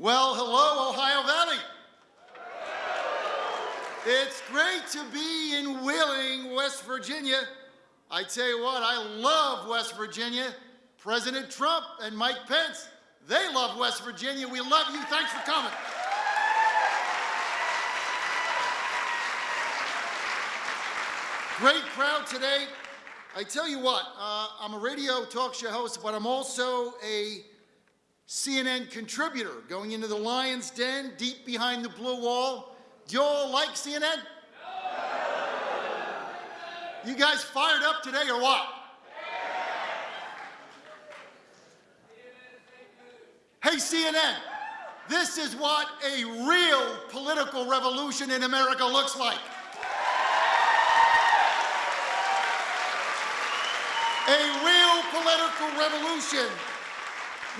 Well, hello, Ohio Valley. It's great to be in Wheeling, West Virginia. I tell you what, I love West Virginia. President Trump and Mike Pence, they love West Virginia. We love you. Thanks for coming. Great crowd today. I tell you what, uh, I'm a radio talk show host, but I'm also a CNN contributor going into the lion's den deep behind the blue wall. Do you all like CNN? You guys fired up today or what? Hey, CNN, this is what a real political revolution in America looks like. A real political revolution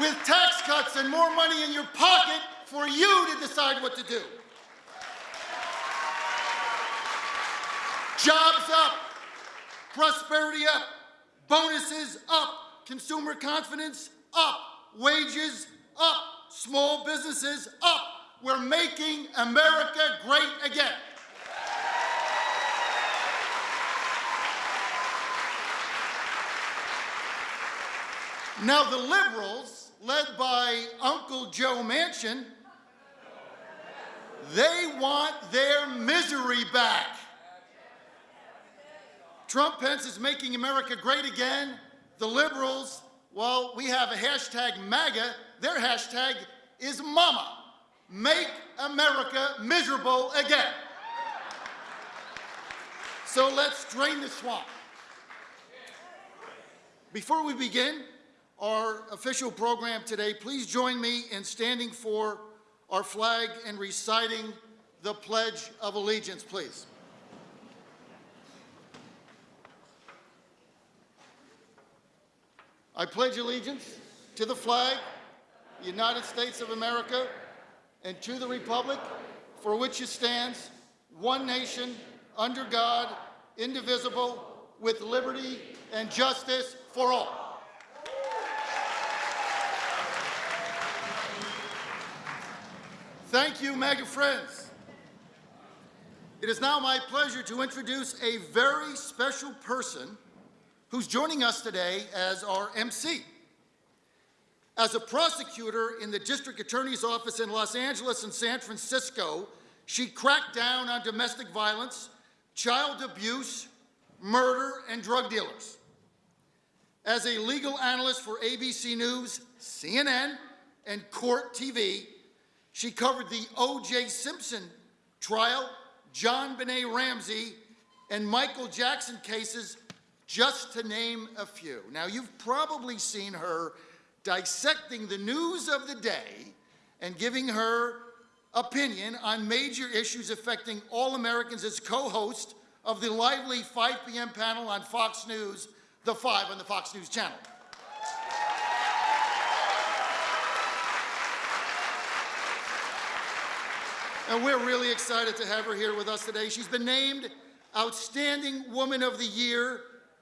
with tax cuts and more money in your pocket for you to decide what to do. Jobs up, prosperity up, bonuses up, consumer confidence up, wages up, small businesses up. We're making America great again. Now the liberals, led by Uncle Joe Manchin, they want their misery back. Trump Pence is making America great again. The liberals, well, we have a hashtag MAGA. Their hashtag is MAMA. Make America miserable again. So let's drain the swamp. Before we begin, our official program today, please join me in standing for our flag and reciting the Pledge of Allegiance, please. I pledge allegiance to the flag, the United States of America, and to the republic for which it stands, one nation, under God, indivisible, with liberty and justice for all. Thank you, MAGA friends. It is now my pleasure to introduce a very special person who's joining us today as our MC. As a prosecutor in the district attorney's office in Los Angeles and San Francisco, she cracked down on domestic violence, child abuse, murder, and drug dealers. As a legal analyst for ABC News, CNN, and Court TV, she covered the O.J. Simpson trial, JonBenét Ramsey, and Michael Jackson cases, just to name a few. Now, you've probably seen her dissecting the news of the day and giving her opinion on major issues affecting all Americans as co-host of the lively 5 p.m. panel on Fox News, The Five on the Fox News Channel. And we're really excited to have her here with us today. She's been named Outstanding Woman of the Year,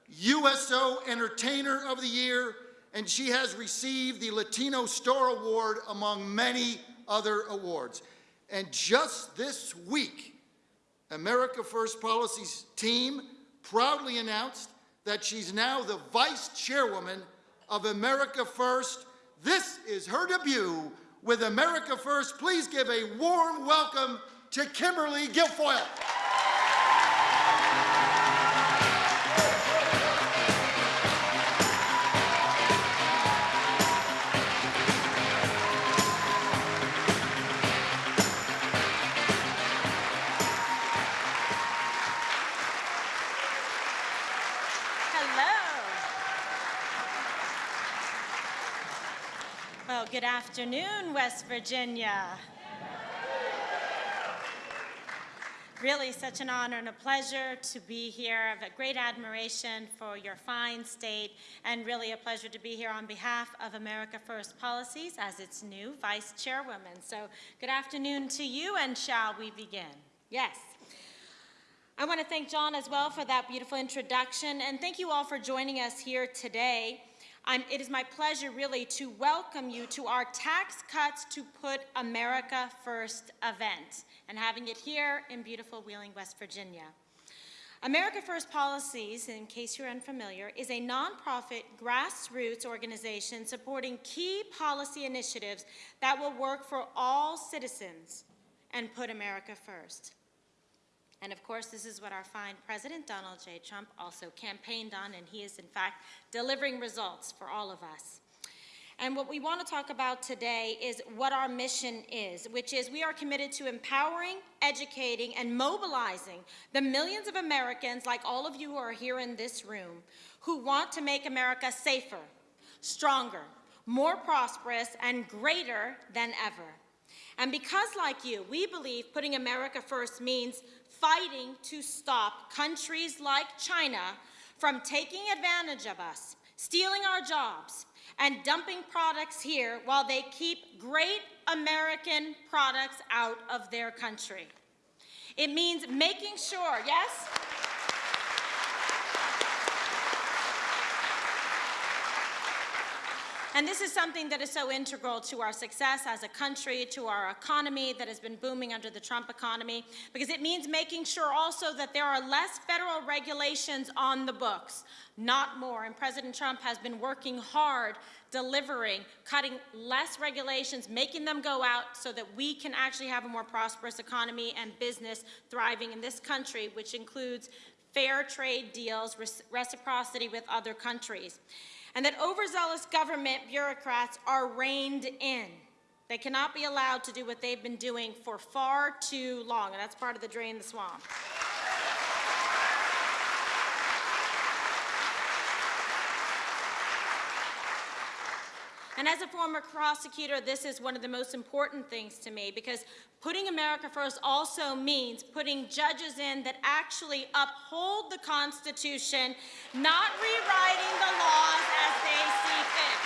USO Entertainer of the Year, and she has received the Latino Star Award among many other awards. And just this week, America First Policy's team proudly announced that she's now the vice chairwoman of America First. This is her debut with America First, please give a warm welcome to Kimberly Guilfoyle. Afternoon, West Virginia. Really such an honor and a pleasure to be here. I have a great admiration for your fine state and really a pleasure to be here on behalf of America First Policies as its new vice chairwoman. So good afternoon to you and shall we begin? Yes. I want to thank John as well for that beautiful introduction and thank you all for joining us here today. I'm, it is my pleasure really to welcome you to our Tax Cuts to Put America First event and having it here in beautiful Wheeling, West Virginia. America First Policies, in case you're unfamiliar, is a nonprofit grassroots organization supporting key policy initiatives that will work for all citizens and put America first. And of course, this is what our fine President Donald J. Trump also campaigned on, and he is in fact delivering results for all of us. And what we want to talk about today is what our mission is, which is we are committed to empowering, educating, and mobilizing the millions of Americans, like all of you who are here in this room, who want to make America safer, stronger, more prosperous, and greater than ever. And because, like you, we believe putting America first means fighting to stop countries like China from taking advantage of us, stealing our jobs, and dumping products here while they keep great American products out of their country. It means making sure, yes? And this is something that is so integral to our success as a country, to our economy that has been booming under the Trump economy, because it means making sure also that there are less federal regulations on the books, not more. And President Trump has been working hard, delivering, cutting less regulations, making them go out so that we can actually have a more prosperous economy and business thriving in this country, which includes fair trade deals, reciprocity with other countries and that overzealous government bureaucrats are reined in. They cannot be allowed to do what they've been doing for far too long, and that's part of the drain the swamp. And as a former prosecutor, this is one of the most important things to me because putting America first also means putting judges in that actually uphold the Constitution, not rewriting the laws as they see fit.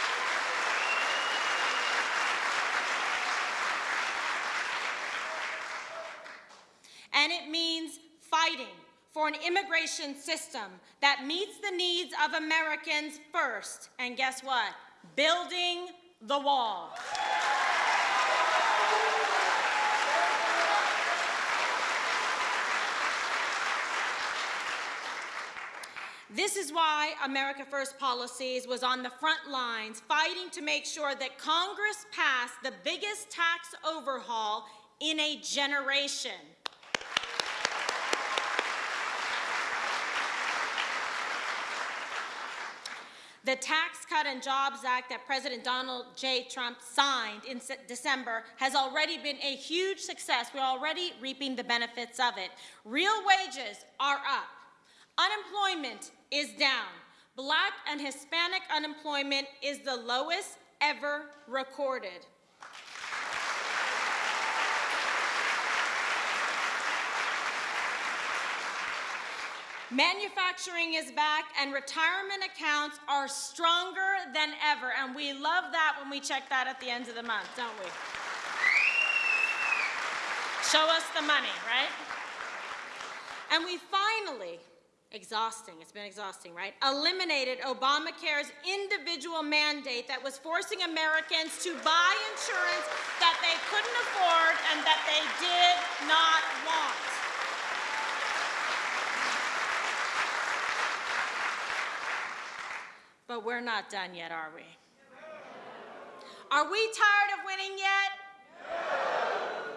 And it means fighting for an immigration system that meets the needs of Americans first. And guess what? Building the wall. This is why America First Policies was on the front lines fighting to make sure that Congress passed the biggest tax overhaul in a generation. The Tax Cut and Jobs Act that President Donald J. Trump signed in December has already been a huge success. We're already reaping the benefits of it. Real wages are up. Unemployment is down. Black and Hispanic unemployment is the lowest ever recorded. Manufacturing is back and retirement accounts are stronger than ever. And we love that when we check that at the end of the month, don't we? Show us the money, right? And we finally, exhausting, it's been exhausting, right? Eliminated Obamacare's individual mandate that was forcing Americans to buy insurance that they couldn't afford and that they did not want. But we're not done yet, are we? Are we tired of winning yet?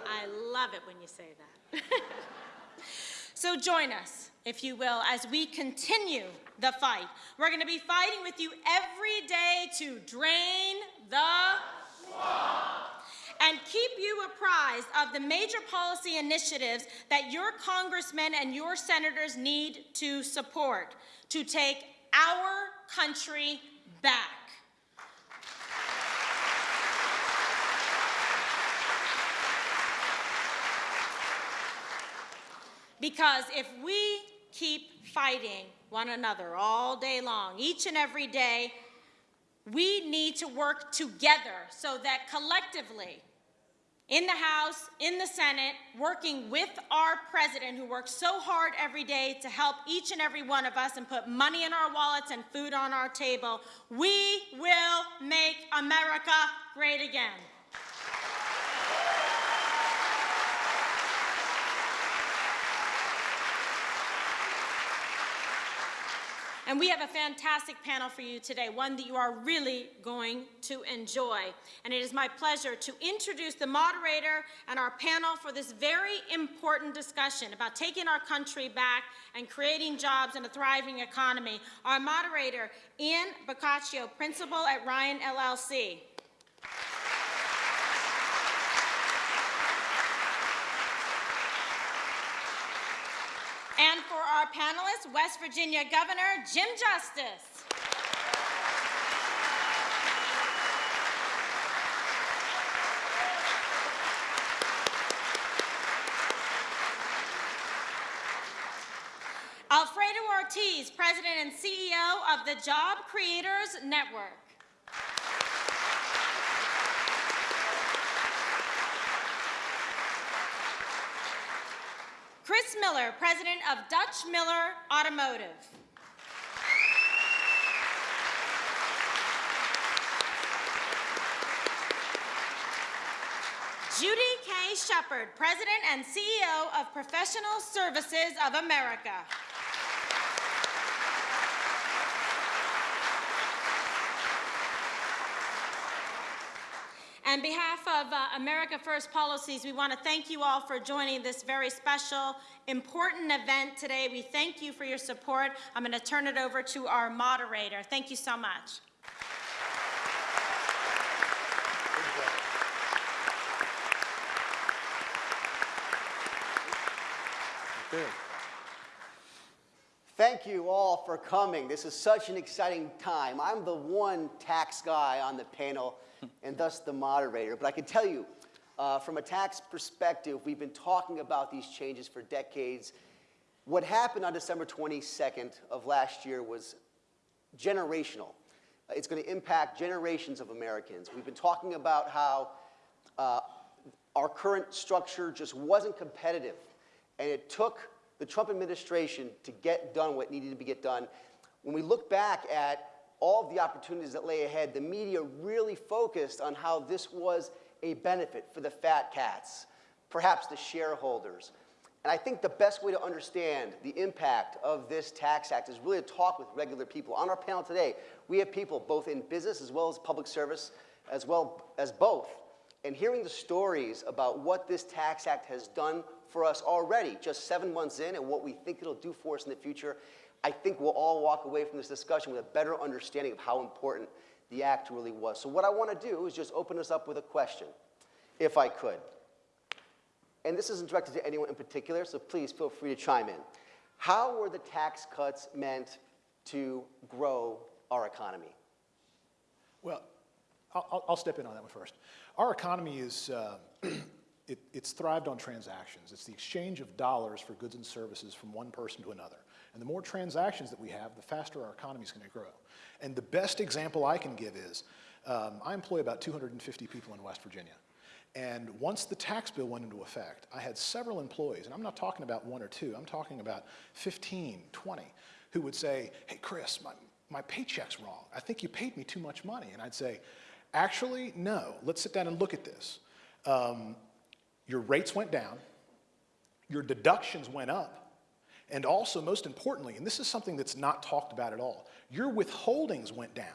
I love it when you say that. so join us, if you will, as we continue the fight. We're going to be fighting with you every day to drain the swamp and keep you apprised of the major policy initiatives that your congressmen and your senators need to support to take our country back. Because if we keep fighting one another all day long, each and every day, we need to work together so that collectively in the House, in the Senate, working with our president who works so hard every day to help each and every one of us and put money in our wallets and food on our table. We will make America great again. And we have a fantastic panel for you today, one that you are really going to enjoy. And it is my pleasure to introduce the moderator and our panel for this very important discussion about taking our country back and creating jobs and a thriving economy. Our moderator, Ian Boccaccio, principal at Ryan LLC. And for our panelists, West Virginia Governor Jim Justice. Alfredo Ortiz, President and CEO of the Job Creators Network. Chris Miller, President of Dutch Miller Automotive. Judy K. Shepard, President and CEO of Professional Services of America. On behalf of uh, America First Policies, we want to thank you all for joining this very special, important event today. We thank you for your support. I'm going to turn it over to our moderator. Thank you so much. Thank you all for coming. This is such an exciting time. I'm the one tax guy on the panel and thus the moderator. But I can tell you, uh, from a tax perspective, we've been talking about these changes for decades. What happened on December 22nd of last year was generational. Uh, It's going to impact generations of Americans. We've been talking about how uh, our current structure just wasn't competitive, and it took the Trump administration to get done what needed to be get done. When we look back at all of the opportunities that lay ahead, the media really focused on how this was a benefit for the fat cats, perhaps the shareholders. And I think the best way to understand the impact of this tax act is really to talk with regular people. On our panel today, we have people both in business as well as public service, as well as both. And hearing the stories about what this tax act has done for us already, just seven months in, and what we think it'll do for us in the future, I think we'll all walk away from this discussion with a better understanding of how important the act really was. So what I want to do is just open us up with a question, if I could. And this isn't directed to anyone in particular, so please feel free to chime in. How were the tax cuts meant to grow our economy? Well, I'll, I'll- I'll step in on that one first. Our economy is, uh, it, it's thrived on transactions. It's the exchange of dollars for goods and services from one person to another. And the more transactions that we have, the faster our economy is going to grow. And the best example I can give is, um, I employ about 250 people in West Virginia. And once the tax bill went into effect, I had several employees, and I'm not talking about one or two, I'm talking about 15, 20, who would say, hey, Chris, my, my paycheck's wrong. I think you paid me too much money. And I'd say, actually, no, let's sit down and look at this. Um, your rates went down, your deductions went up, and also, most importantly, and this is something that's not talked about at all, your withholdings went down.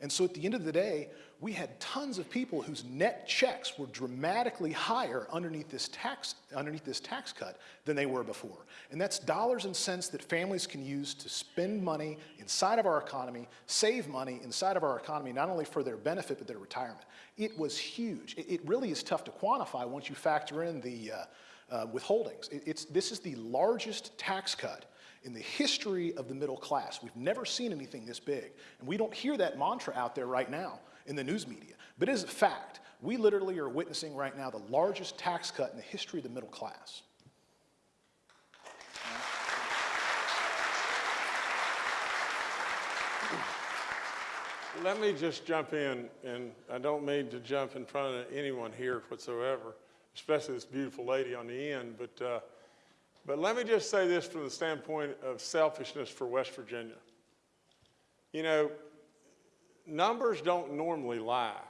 And so at the end of the day, we had tons of people whose net checks were dramatically higher underneath this tax, underneath this tax cut than they were before. And that's dollars and cents that families can use to spend money inside of our economy, save money inside of our economy, not only for their benefit, but their retirement. It was huge. It, it really is tough to quantify once you factor in the uh, uh, withholdings. It, it's, this is the largest tax cut in the history of the middle class. We've never seen anything this big. And we don't hear that mantra out there right now in the news media. But it is a fact. We literally are witnessing right now the largest tax cut in the history of the middle class. let me just jump in, and I don't mean to jump in front of anyone here whatsoever, especially this beautiful lady on the end, but, uh, but let me just say this from the standpoint of selfishness for West Virginia. You know, numbers don't normally lie.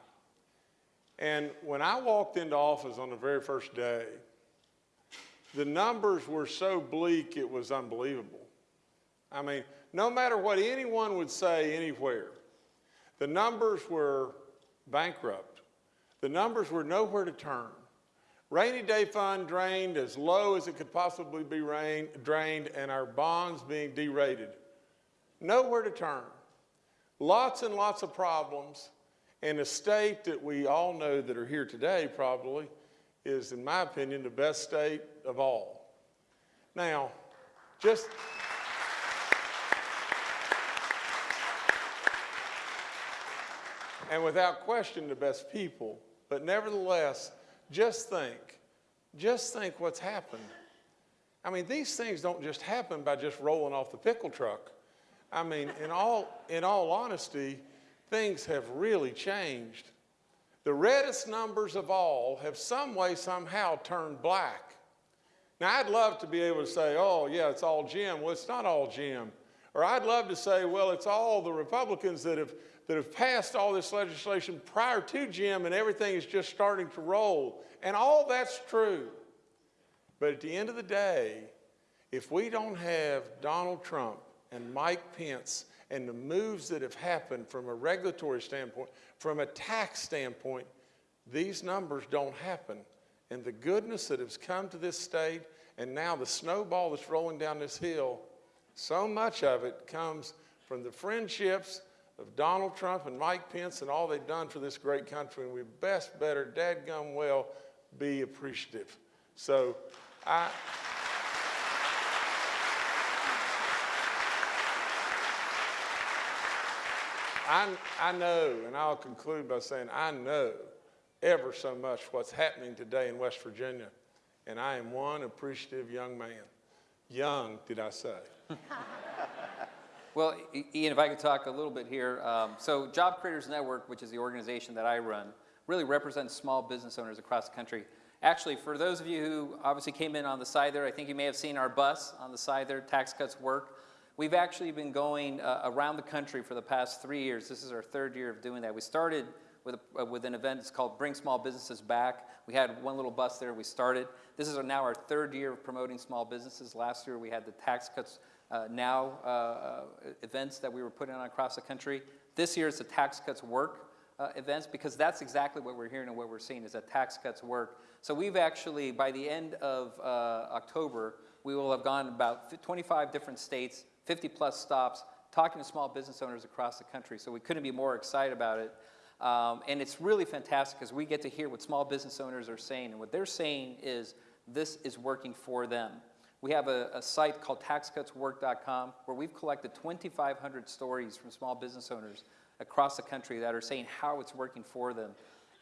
And when I walked into office on the very first day, the numbers were so bleak it was unbelievable. I mean, no matter what anyone would say anywhere, the numbers were bankrupt. The numbers were nowhere to turn. Rainy day fund drained as low as it could possibly be rain, drained, and our bonds being derated. Nowhere to turn. Lots and lots of problems. And a state that we all know that are here today probably is, in my opinion, the best state of all. Now, just. and without question, the best people. But nevertheless, just think, just think what's happened. I mean, these things don't just happen by just rolling off the pickle truck. I mean, in all, in all honesty, things have really changed. The reddest numbers of all have some way, somehow turned black. Now, I'd love to be able to say, oh, yeah, it's all Jim. Well, it's not all Jim. Or I'd love to say, well, it's all the Republicans that have, that have passed all this legislation prior to Jim and everything is just starting to roll. And all that's true. But at the end of the day, if we don't have Donald Trump and Mike Pence and the moves that have happened from a regulatory standpoint, from a tax standpoint, these numbers don't happen. And the goodness that has come to this state and now the snowball that's rolling down this hill, so much of it comes from the friendships of Donald Trump and Mike Pence and all they've done for this great country. And we best better, dadgum well, be appreciative. So I. I, I know, and I'll conclude by saying I know ever so much what's happening today in West Virginia, and I am one appreciative young man. Young, did I say? Well, Ian, if I could talk a little bit here. Um, so Job Creators Network, which is the organization that I run, really represents small business owners across the country. Actually, for those of you who obviously came in on the side there, I think you may have seen our bus on the side there, Tax Cuts Work. We've actually been going uh, around the country for the past three years. This is our third year of doing that. We started with, a, uh, with an event that's called Bring Small Businesses Back. We had one little bus there, we started. This is now our third year of promoting small businesses. Last year we had the Tax Cuts uh, Now uh, uh, events that we were putting on across the country. This year is the Tax Cuts Work uh, events because that's exactly what we're hearing and what we're seeing is that tax cuts work. So we've actually, by the end of uh, October, we will have gone about 25 different states, 50 plus stops, talking to small business owners across the country. So we couldn't be more excited about it. Um, and it's really fantastic because we get to hear what small business owners are saying. And what they're saying is this is working for them. We have a, a site called taxcutswork.com where we've collected 2,500 stories from small business owners across the country that are saying how it's working for them.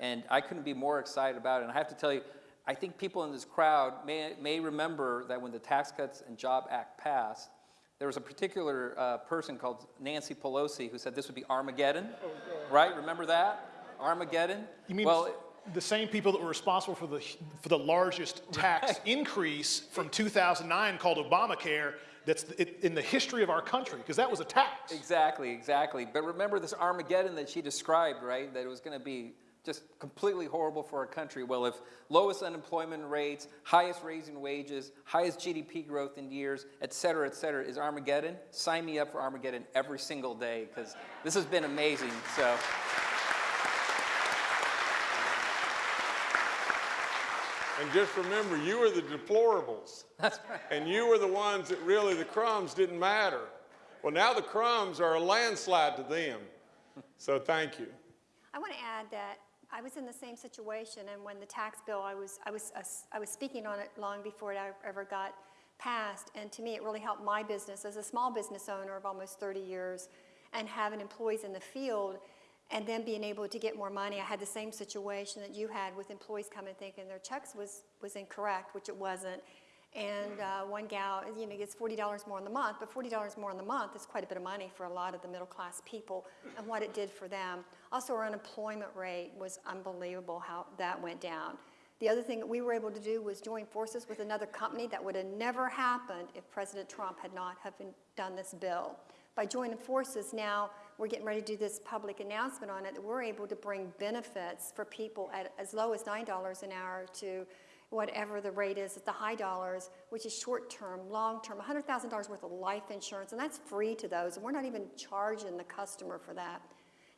And I couldn't be more excited about it. And I have to tell you, I think people in this crowd may, may remember that when the Tax Cuts and Job Act passed, there was a particular uh, person called Nancy Pelosi who said this would be Armageddon, right? Remember that? Armageddon? You mean well, the same people that were responsible for the, for the largest tax increase from 2009 called Obamacare that's in the history of our country, because that was a tax. Exactly, exactly. But remember this Armageddon that she described, right? That it was going to be just completely horrible for our country. Well, if lowest unemployment rates, highest raising wages, highest GDP growth in years, et cetera, et cetera, is Armageddon, sign me up for Armageddon every single day because this has been amazing. So. And just remember, you were the deplorables. That's right. And you were the ones that really the crumbs didn't matter. Well, now the crumbs are a landslide to them. So thank you. I want to add that I was in the same situation, and when the tax bill, I was, I was, uh, I was speaking on it long before it ever got passed, and to me, it really helped my business as a small business owner of almost 30 years, and having employees in the field, and then being able to get more money. I had the same situation that you had with employees coming thinking their checks was, was incorrect, which it wasn't, And uh, one gal, you know, gets $40 more in the month, but $40 more in the month is quite a bit of money for a lot of the middle-class people and what it did for them. Also, our unemployment rate was unbelievable how that went down. The other thing that we were able to do was join forces with another company that would have never happened if President Trump had not have done this bill. By joining forces now, we're getting ready to do this public announcement on it, that we're able to bring benefits for people at as low as $9 an hour to whatever the rate is at the high dollars, which is short-term, long-term, $100,000 worth of life insurance, and that's free to those, and we're not even charging the customer for that.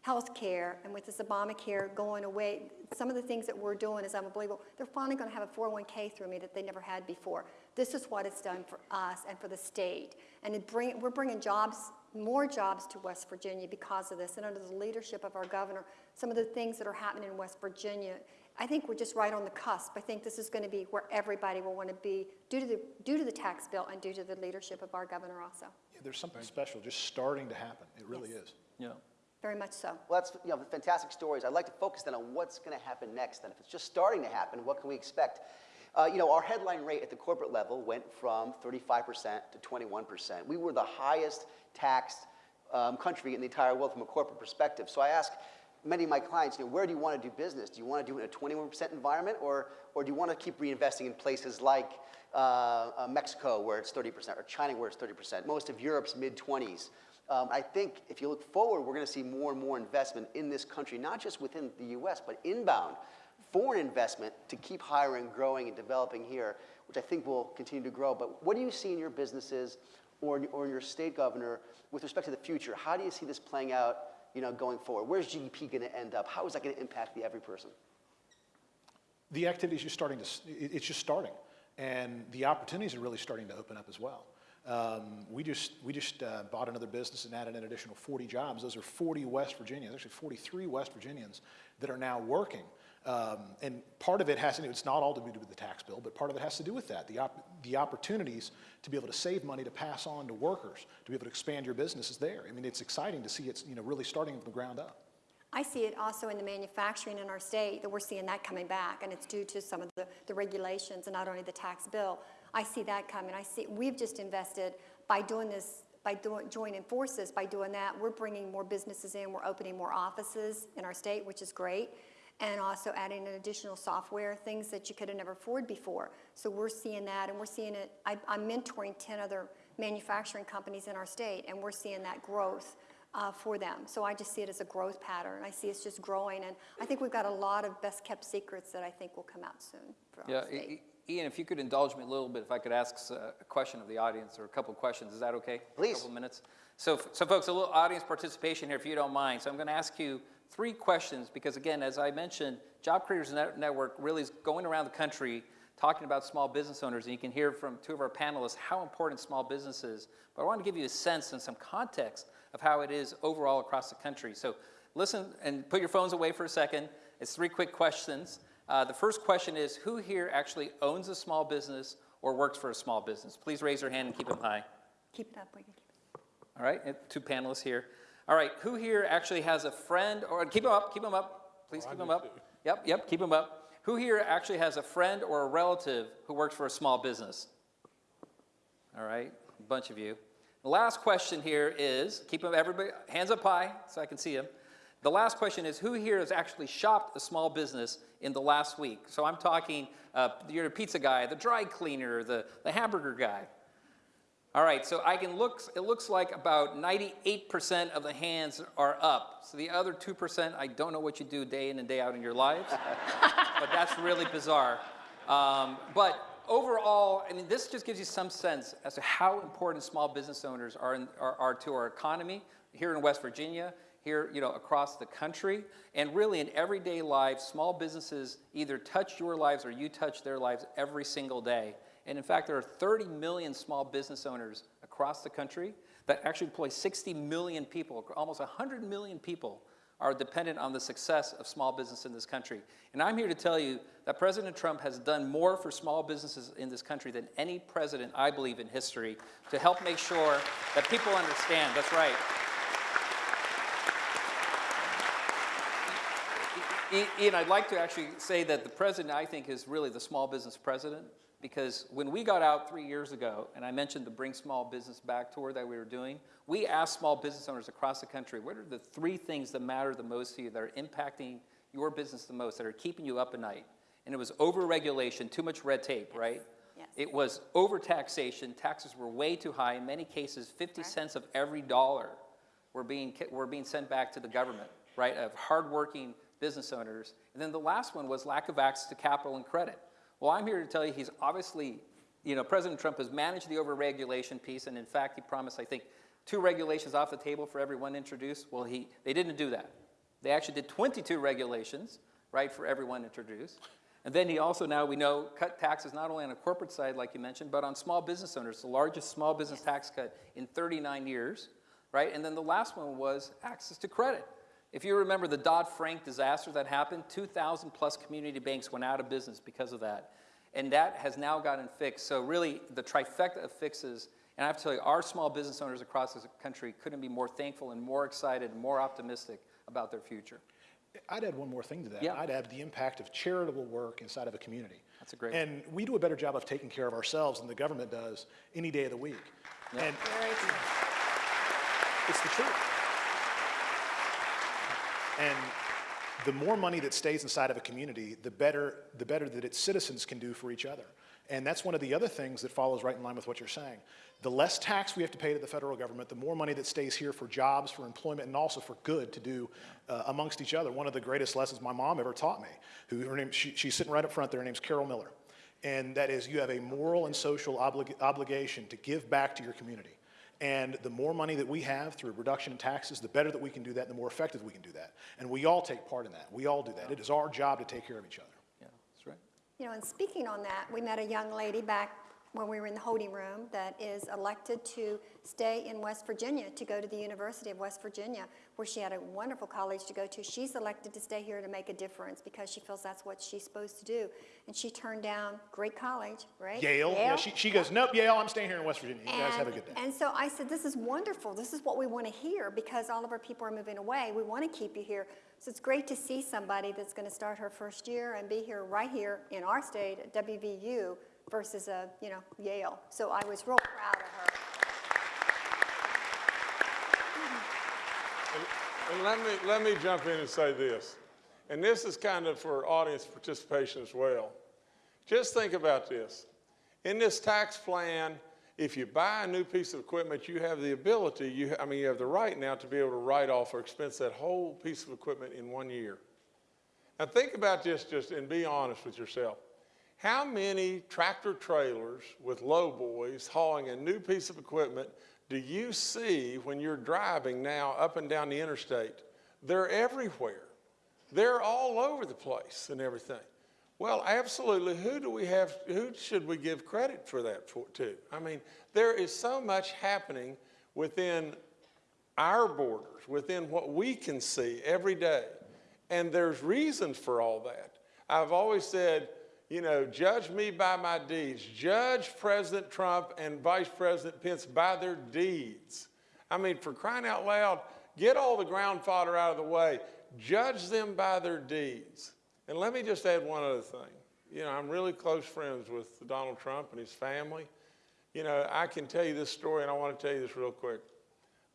Health care, and with this Obamacare going away, some of the things that we're doing is unbelievable. They're finally going to have a 401k through me that they never had before. This is what it's done for us and for the state. And it bring, we're bringing jobs, more jobs to West Virginia because of this. And under the leadership of our governor, some of the things that are happening in West Virginia, I think we're just right on the cusp. I think this is going to be where everybody will want to be due to the, due to the tax bill and due to the leadership of our governor also. Yeah, There's something special just starting to happen. It really Yes. is. Yeah. Very much so. Well, that's you know, fantastic stories. I'd like to focus then on what's going to happen next. And if it's just starting to happen, what can we expect? Uh, you know, our headline rate at the corporate level went from 35% to 21%. We were the highest taxed um, country in the entire world from a corporate perspective. So I ask many of my clients, you know, where do you want to do business? Do you want to do it in a 21% environment, or, or do you want to keep reinvesting in places like uh, uh, Mexico, where it's 30%, or China, where it's 30%, most of Europe's mid 20s? Um, I think if you look forward, we're going to see more and more investment in this country, not just within the U.S., but inbound foreign investment to keep hiring, growing, and developing here, which I think will continue to grow. But what do you see in your businesses or, or your state governor with respect to the future? How do you see this playing out, you know, going forward? Where's GDP going to end up? How is that going to impact the every person? The activity is just starting to, it's just starting. And the opportunities are really starting to open up as well. Um, we just, we just uh, bought another business and added an additional 40 jobs. Those are 40 West Virginians, actually 43 West Virginians that are now working. Um, and part of it has to do, it's not all to do with the tax bill, but part of it has to do with that. The, op- the opportunities to be able to save money to pass on to workers, to be able to expand your business is there. I mean, it's exciting to see it's, you know, really starting from the ground up. I see it also in the manufacturing in our state, that we're seeing that coming back, and it's due to some of the, the regulations and not only the tax bill. I see that coming. I see, we've just invested by doing this, by doing, joining forces, by doing that, we're bringing more businesses in, we're opening more offices in our state, which is great, and also adding an additional software, things that you could have never afforded before. So we're seeing that, and we're seeing it, I, I'm mentoring 10 other manufacturing companies in our state, and we're seeing that growth uh, for them. So I just see it as a growth pattern. I see it's just growing, and I think we've got a lot of best-kept secrets that I think will come out soon for Yeah, our state. I- I- Ian, if you could indulge me a little bit, if I could ask uh, a question of the audience or a couple of questions, is that okay? Please. A couple of minutes. So, so folks, a little audience participation here, if you don't mind. So I'm going to ask you three questions because, again, as I mentioned, Job Creators Net- Network really is going around the country talking about small business owners, and you can hear from two of our panelists how important small business is. But I want to give you a sense and some context of how it is overall across the country. So listen and put your phones away for a second. It's three quick questions. Uh, the first question is, who here actually owns a small business or works for a small business? Please raise your hand and keep them high. Keep it up, we can keep. All right, two panelists here. All right, who here actually has a friend, or keep them up, keep them up. Please Oh, keep them up. too. Yep, yep, keep them up. Who here actually has a friend or a relative who works for a small business? All right, a bunch of you. The last question here is, keep them, everybody, hands up high so I can see them. The last question is, who here has actually shopped a small business in the last week? So I'm talking, uh, you're a pizza guy, the dry cleaner, the, the hamburger guy. All right, so I can look, it looks like about 98% of the hands are up. So the other 2%, I don't know what you do day in and day out in your lives, but that's really bizarre. Um, but overall, I mean, this just gives you some sense as to how important small business owners are, in, are, are to our economy here in West Virginia, here, you know, across the country, and really in everyday life, small businesses either touch your lives or you touch their lives every single day. And in fact, there are 30 million small business owners across the country that actually employ 60 million people, almost 100 million people are dependent on the success of small business in this country. And I'm here to tell you that President Trump has done more for small businesses in this country than any president, I believe, in history to help make sure that people understand. That's right. Ian, I'd like to actually say that the president, I think, is really the small business president Because when we got out three years ago, and I mentioned the Bring Small Business Back tour that we were doing, we asked small business owners across the country, what are the three things that matter the most to you, that are impacting your business the most, that are keeping you up at night? And it was over-regulation, too much red tape, right? Yes. It was over-taxation, taxes were way too high. In many cases, 50 cents of every dollar were being, were being sent back to the government, right, of hardworking business owners. And then the last one was lack of access to capital and credit. Well, I'm here to tell you he's obviously, you know, President Trump has managed the over-regulation piece, and in fact, he promised, I think, two regulations off the table for everyone introduced. Well, he, they didn't do that. They actually did 22 regulations, right, for everyone introduced. And then he also now, we know, cut taxes not only on the corporate side, like you mentioned, but on small business owners, the largest small business tax cut in 39 years, right? And then the last one was access to credit. If you remember the Dodd-Frank disaster that happened, 2,000 plus community banks went out of business because of that. And that has now gotten fixed. So really, the trifecta of fixes, and I have to tell you, our small business owners across this country couldn't be more thankful and more excited and more optimistic about their future. I'd add one more thing to that. Yeah. I'd add the impact of charitable work inside of a community. That's a great And we do a better job of taking care of ourselves than the government does any day of the week. And Very true. it's the truth. And the more money that stays inside of a community, the better, the better that its citizens can do for each other. And that's one of the other things that follows right in line with what you're saying. The less tax we have to pay to the federal government, the more money that stays here for jobs, for employment, and also for good to do uh, amongst each other. One of the greatest lessons my mom ever taught me, who her name, she, she's sitting right up front there, her name's Carol Miller. And that is, you have a moral and social oblig- obligation to give back to your community. And the more money that we have through reduction in taxes, the better that we can do that, the more effective we can do that. And we all take part in that. We all do that. It is our job to take care of each other. Yeah, that's right. You know, and speaking on that, we met a young lady back when we were in the holding room that is elected to stay in West Virginia, to go to the University of West Virginia, where she had a wonderful college to go to. She's elected to stay here to make a difference because she feels that's what she's supposed to do. And she turned down great college, right? Yale, yeah, she, she goes, nope, Yale, I'm staying here in West Virginia. You guys have a good day. And so I said, this is wonderful. This is what we want to hear because all of our people are moving away. We want to keep you here. So it's great to see somebody that's going to start her first year and be here right here in our state at WVU versus a, you know, Yale. So I was real proud of her. And let me, let me jump in and say this, and this is kind of for audience participation as well. Just think about this. In this tax plan, if you buy a new piece of equipment, you have the ability, you, I mean, you have the right now to be able to write off or expense that whole piece of equipment in one year. Now think about this just and be honest with yourself. How many tractor trailers with low boys hauling a new piece of equipment do you see when you're driving now up and down the interstate? They're everywhere. They're all over the place and everything. Well, absolutely. Who do we have, who should we give credit for that for, to? I mean, there is so much happening within our borders, within what we can see every day. And there's reasons for all that. I've always said, you know, judge me by my deeds. Judge President Trump and Vice President Pence by their deeds. I mean, for crying out loud, get all the ground fodder out of the way. Judge them by their deeds. And let me just add one other thing. You know, I'm really close friends with Donald Trump and his family. You know, I can tell you this story, and I want to tell you this real quick.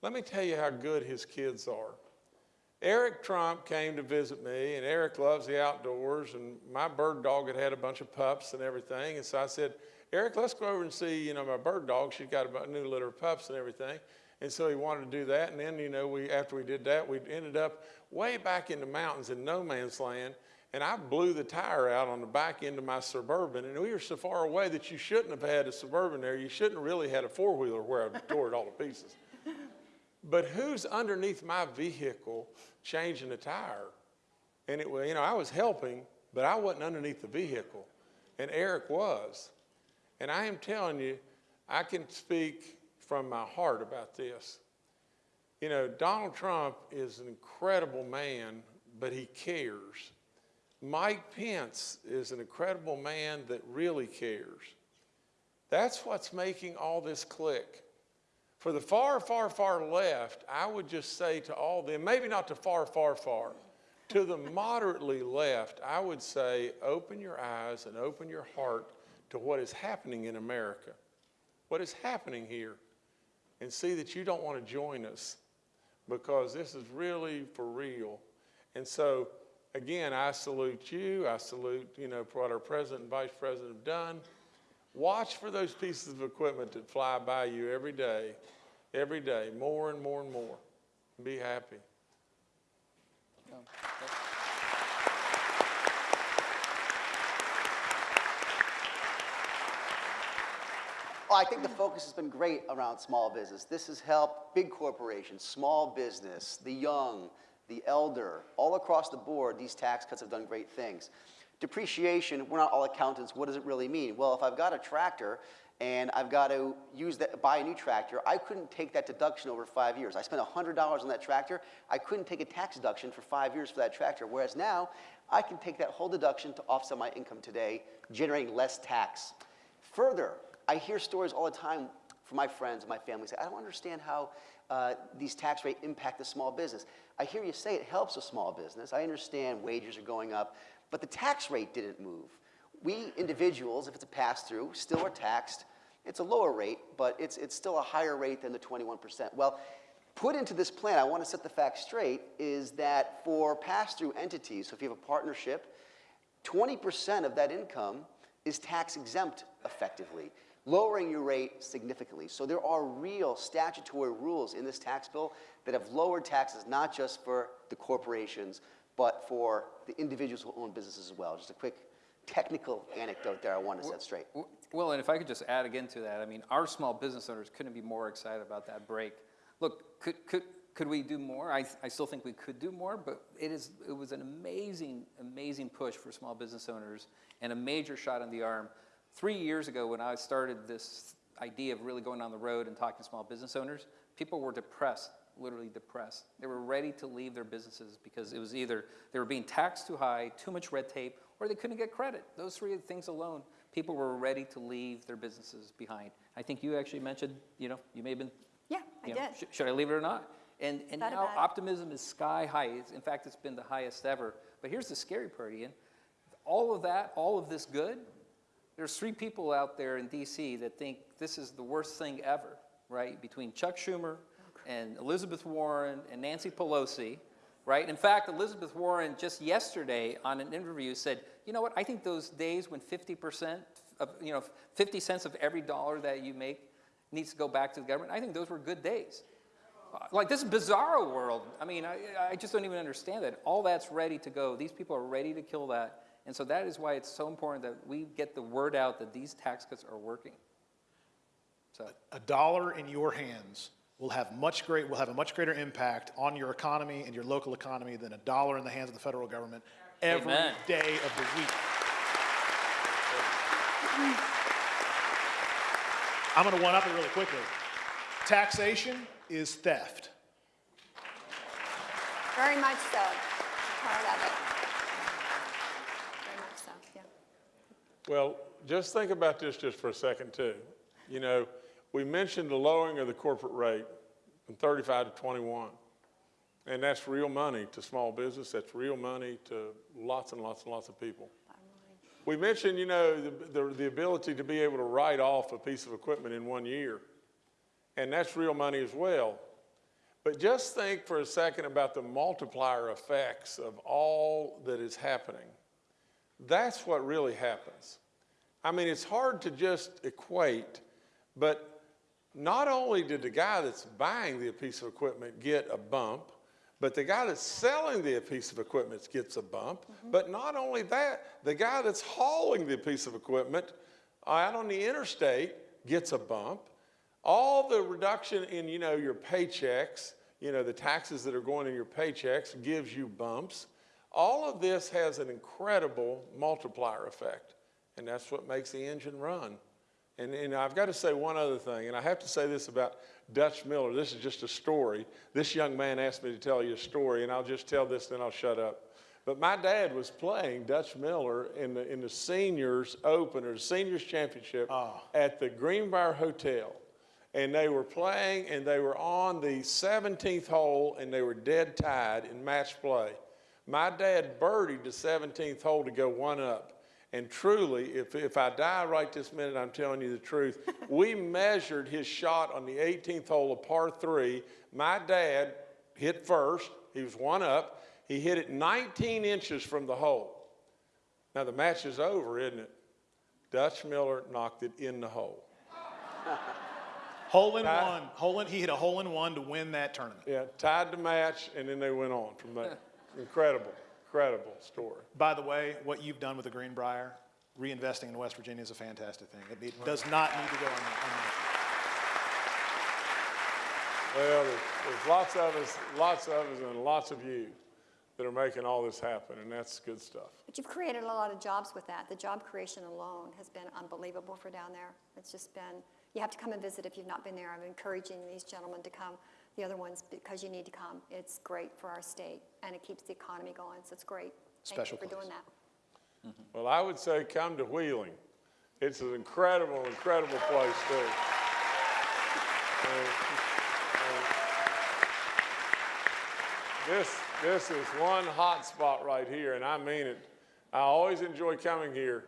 Let me tell you how good his kids are. Eric Trump came to visit me, and Eric loves the outdoors, and my bird dog had had a bunch of pups and everything. And so I said, Eric, let's go over and see, you know, my bird dog. She's got a new litter of pups and everything. And so he wanted to do that. And then, you know, we after we did that, we ended up way back in the mountains in no man's land. And I blew the tire out on the back end of my Suburban. And we were so far away that you shouldn't have had a Suburban there. You shouldn't have really had a four-wheeler where I tore it all to pieces. But who's underneath my vehicle changing the tire? And it was, you know, I was helping, but I wasn't underneath the vehicle. And Eric was. And I am telling you, I can speak from my heart about this. You know, Donald Trump is an incredible man, but he cares. Mike Pence is an incredible man that really cares. That's what's making all this click. For the far, far, far left, I would just say to all them, maybe not to far, far, far, to the moderately left, I would say open your eyes and open your heart to what is happening in America, what is happening here, and see that you don't want to join us because this is really for real. And so, again, I salute you. I salute, you know, what our president and vice president have done. Watch for those pieces of equipment that fly by you every day, every day, more and more and more. Be happy. Well, I think the focus has been great around small business. This has helped big corporations, small business, the young, the elder, all across the board, these tax cuts have done great things. Depreciation, we're not all accountants, what does it really mean? Well, if I've got a tractor and I've got to use that, buy a new tractor, I couldn't take that deduction over five years. I spent $100 on that tractor, I couldn't take a tax deduction for five years for that tractor, whereas now I can take that whole deduction to offset my income today, generating less tax. Further, I hear stories all the time from my friends and my family say, I don't understand how uh, these tax rate impact the small business. I hear you say it helps a small business. I understand wages are going up, but the tax rate didn't move. We individuals, if it's a pass-through, still are taxed. It's a lower rate, but it's, it's still a higher rate than the 21%. Well, put into this plan, I want to set the facts straight, is that for pass-through entities, so if you have a partnership, 20% of that income is tax exempt effectively lowering your rate significantly. So there are real statutory rules in this tax bill that have lowered taxes not just for the corporations, but for the individuals who own businesses as well. Just a quick technical anecdote there I want to set straight. Well, and if I could just add again to that, I mean, our small business owners couldn't be more excited about that break. Look, could, could, could we do more? I, I still think we could do more, but it, is, it was an amazing, amazing push for small business owners and a major shot in the arm Three years ago, when I started this idea of really going on the road and talking to small business owners, people were depressed, literally depressed. They were ready to leave their businesses because it was either they were being taxed too high, too much red tape, or they couldn't get credit. Those three things alone, people were ready to leave their businesses behind. I think you actually mentioned, you know, you may have been, Yeah, I know, did. sh- should I leave it or not? And, and Thought now optimism is sky high. It's, in fact, it's been the highest ever. But here's the scary part, Ian. All of that, all of this good, there's three people out there in DC that think this is the worst thing ever, right? Between Chuck Schumer and Elizabeth Warren and Nancy Pelosi, right? In fact, Elizabeth Warren just yesterday on an interview said, you know what, I think those days when 50% of, you know, 50 cents of every dollar that you make needs to go back to the government, I think those were good days. Like this bizarro world, I mean, I, I just don't even understand that. All that's ready to go. These people are ready to kill that. And so that is why it's so important that we get the word out that these tax cuts are working. So, A dollar in your hands will have much great, will have a much greater impact on your economy and your local economy than a dollar in the hands of the federal government every Amen. day of the week. I'm going to one up it really quickly. Taxation is theft. Very much so. Part of it. Very much so, yeah. Well, just think about this just for a second, too. You know, we mentioned the lowering of the corporate rate from 35 to 21. And that's real money to small business. That's real money to lots and lots and lots of people. We mentioned, you know, the, the, the ability to be able to write off a piece of equipment in one year. And that's real money as well. But just think for a second about the multiplier effects of all that is happening. That's what really happens. I mean, it's hard to just equate, but not only did the guy that's buying the piece of equipment get a bump, but the guy that's selling the piece of equipment gets a bump. Mm-hmm. But not only that, the guy that's hauling the piece of equipment uh, out on the interstate gets a bump. All the reduction in, you know, your paychecks, you know, the taxes that are going in your paychecks gives you bumps. All of this has an incredible multiplier effect, and that's what makes the engine run. And, and I've got to say one other thing, and I have to say this about Dutch Miller. This is just a story. This young man asked me to tell you a story, and I'll just tell this, then I'll shut up. But my dad was playing Dutch Miller in the, in the seniors open or seniors championship ah. at the Greenbrier Hotel. And they were playing, and they were on the 17th hole, and they were dead tied in match play. My dad birdied the 17th hole to go one up. And truly, if, if I die right this minute, I'm telling you the truth. we measured his shot on the 18th hole of par three. My dad hit first. He was one up. He hit it 19 inches from the hole. Now the match is over, isn't it? Dutch Miller knocked it in the hole. Hole in Uh, one, hole in, he hit a hole in one to win that tournament. Yeah, tied the match, and then they went on from there. incredible, incredible story. By the way, what you've done with the Greenbrier, reinvesting in West Virginia is a fantastic thing. It, it does not need to go unmentioned. Well, there's, there's lots of us, lots of us, and lots of you that are making all this happen, and that's good stuff. But you've created a lot of jobs with that. The job creation alone has been unbelievable for down there. It's just been, you have to come and visit if you've not been there. I'm encouraging these gentlemen to come, the other ones, because you need to come. It's great for our state, and it keeps the economy going, so it's great. Special Thank you for place. doing that. Mm-hmm. Well, I would say come to Wheeling. It's an incredible, incredible place too. And- and This, this is one hot spot right here, and I mean it. I always enjoy coming here.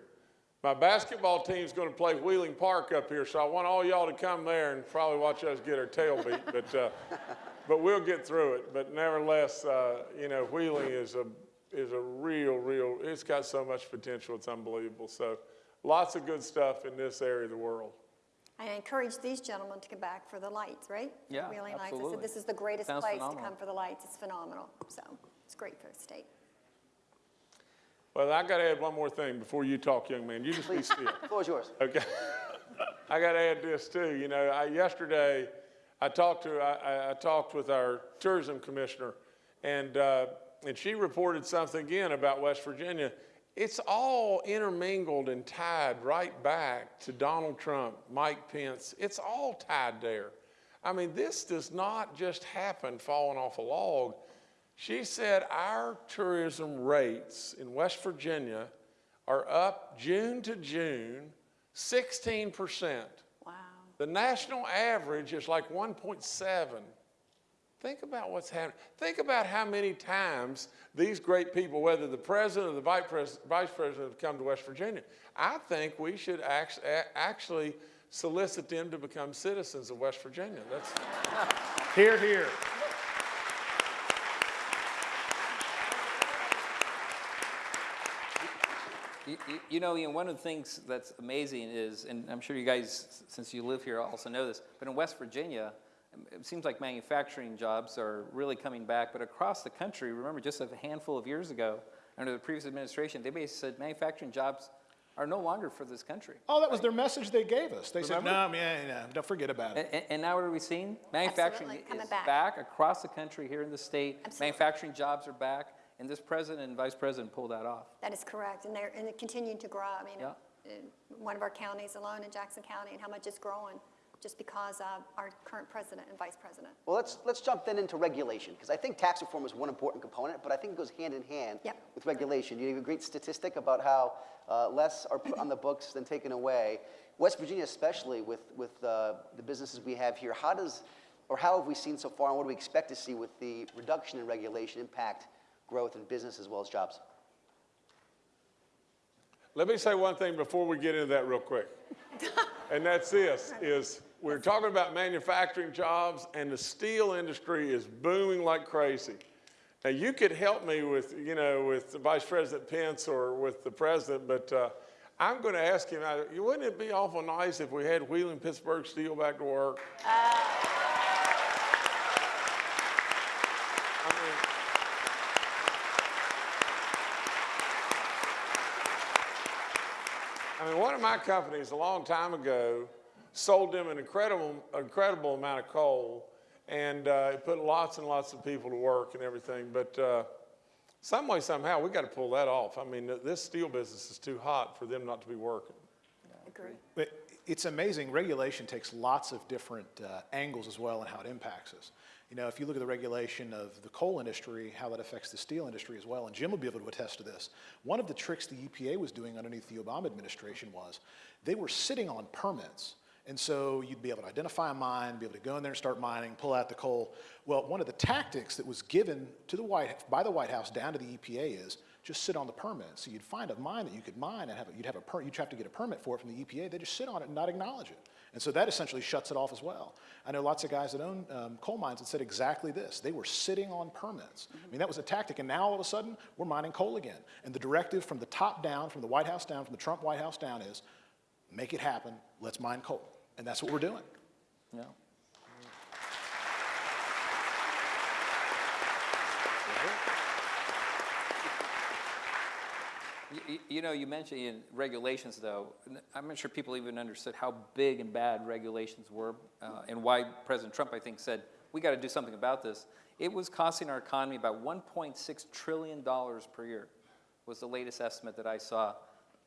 My basketball team's gonna play Wheeling Park up here, so I want all y'all to come there and probably watch us get our tail beat, but, uh, but we'll get through it. But nevertheless, uh, you know, Wheeling is a, is a real, real, it's got so much potential, it's unbelievable. So lots of good stuff in this area of the world. I encourage these gentlemen to come back for the lights, right? Yeah, Wheeling Lights. I absolutely. said, this is the greatest Sounds place to come for the lights. It's phenomenal. So it's great for the state. Well, I gotta add one more thing before you talk, young man. You just be still. The floor is yours. Okay. I got to add this too. You know, I, yesterday I talked to I, I- I talked with our tourism commissioner, and uh, and she reported something again about West Virginia. It's all intermingled and tied right back to Donald Trump, Mike Pence. It's all tied there. I mean, this does not just happen falling off a log. She said our tourism rates in West Virginia are up June to June 16%. Wow. The national average is like 1.7. Think about what's happening. Think about how many times these great people, whether the president or the vice pres- vice president, have come to West Virginia. I think we should act- actually solicit them to become citizens of West Virginia. That's, Hear, hear. You, you- you know, Ian, one of the things that's amazing is, and I'm sure you guys, since you live here, also know this, but in West Virginia, um, it seems like manufacturing jobs are really coming back, but across the country, remember just a handful of years ago, under the previous administration, they basically said manufacturing jobs are no longer for this country. Oh, that was their message they gave us. They said, no, yeah, yeah, don't forget about it. And, and now what are we seeing? Manufacturing Absolutely, coming is back. back across the country here in the state. Absolutely. Manufacturing jobs are back, and this president and vice president pulled that off. That is correct, and they're, and they're continuing to grow. I mean, Yeah. in one of our counties alone in Jackson County, and how much it's growing, just because of our current president and vice president. Well, let's, let's jump then into regulation, because I think tax reform is one important component, but I think it goes hand in hand Yep. with regulation. You have a great statistic about how uh, less are put on the books than taken away. West Virginia especially, with, with uh, the businesses we have here, how does, or how have we seen so far, and what do we expect to see with the reduction in regulation impact growth in business as well as jobs? Let me say one thing before we get into that real quick. and that's this, is we're talking about manufacturing jobs and the steel industry is booming like crazy. Now, you could help me with, you know, with Vice President Pence or with the president, but uh, I'm going to ask him, uh, wouldn't it be awful nice if we had Wheeling Pittsburgh Steel back to work? I mean, I mean, one of my companies a long time ago sold them an incredible, incredible amount of coal, and uh, it put lots and lots of people to work and everything. But uh, some way, somehow, we got to pull that off. I mean, this steel business is too hot for them not to be working. Agree. But it's amazing, regulation takes lots of different uh, angles as well and how it impacts us. You know, if you look at the regulation of the coal industry, how that affects the steel industry as well, and Jim will be able to attest to this. One of the tricks the EPA was doing underneath the Obama administration was they were sitting on permits. And so you'd be able to identify a mine, be able to go in there and start mining, pull out the coal. Well, one of the tactics that was given to the White, by the White House down to the EPA is just sit on the permit. So you'd find a mine that you could mine and have, a- you'd have a, per- you'd have to get a permit for it from the EPA. They just sit on it and not acknowledge it. And so that essentially shuts it off as well. I know lots of guys that own um, coal mines that said exactly this. They were sitting on permits. I mean, that was a tactic, and now all of a sudden, we're mining coal again. And the directive from the top down, from the White House down, from the Trump White House down is, make it happen, let's mine coal. And that's what we're doing. Yeah. You- You, know, you mentioned in regulations, though, I'm not sure people even understood how big and bad regulations were, uh, and why President Trump, I think, said, we got to do something about this. It was costing our economy about $1.6 trillion per year, was the latest estimate that I saw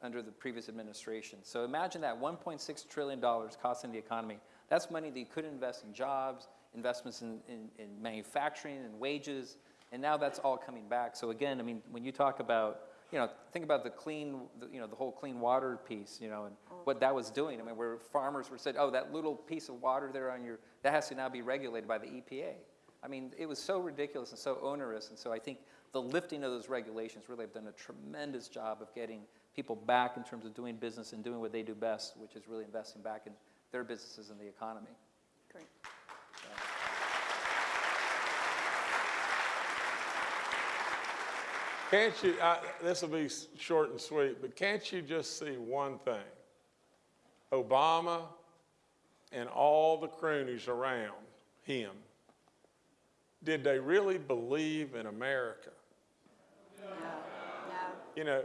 under the previous administration. So imagine that, $1.6 trillion costing the economy. That's money that you could invest in jobs, investments in, in, in manufacturing and wages, and now that's all coming back. So again, I mean, when you talk about, you know, think about the clean, the, you know, the whole clean water piece, you know, and what that was doing. I mean, where farmers were said, oh, that little piece of water there on your, that has to now be regulated by the EPA. I mean, it was so ridiculous and so onerous, and so I think the lifting of those regulations really have done a tremendous job of getting people back in terms of doing business and doing what they do best, which is really investing back in their businesses and the economy. Great. Can't you, this will be short and sweet, but can't you just see one thing? Obama and all the cronies around him, did they really believe in America? No. You know,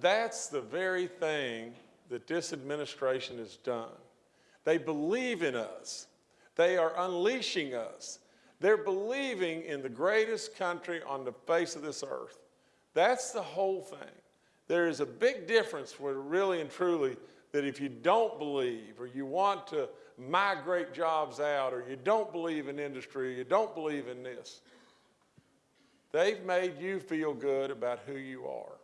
that's the very thing that this administration has done. They believe in us. They are unleashing us. They're believing in the greatest country on the face of this earth. That's the whole thing. There is a big difference where really and truly that if you don't believe or you want to migrate jobs out or you don't believe in industry, you don't believe in this, they've made you feel good about who you are.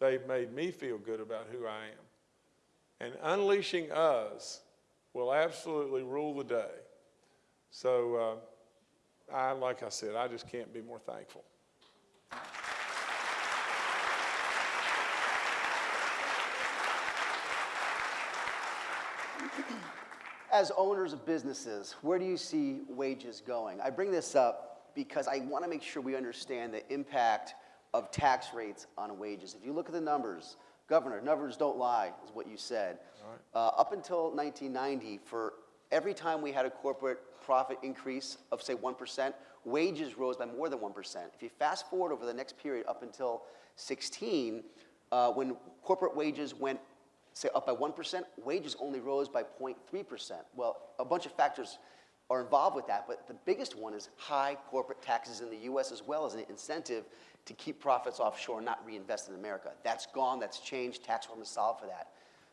They've made me feel good about who I am. And unleashing us will absolutely rule the day. So, uh, I, like I said, I just can't be more thankful. As owners of businesses, where do you see wages going? I bring this up because I want to make sure we understand the impact of tax rates on wages. If you look at the numbers, Governor, numbers don't lie, is what you said. Uh, up until 1990, for every time we had a corporate profit increase of, say, 1%, wages rose by more than 1%. If you fast forward over the next period up until 16, uh, when corporate wages went say up by 1%, wages only rose by 0.3%. Well, a bunch of factors are involved with that, but the biggest one is high corporate taxes in the US as well as an incentive to keep profits offshore and not reinvest in America. That's gone, that's changed, tax reform is solved for that.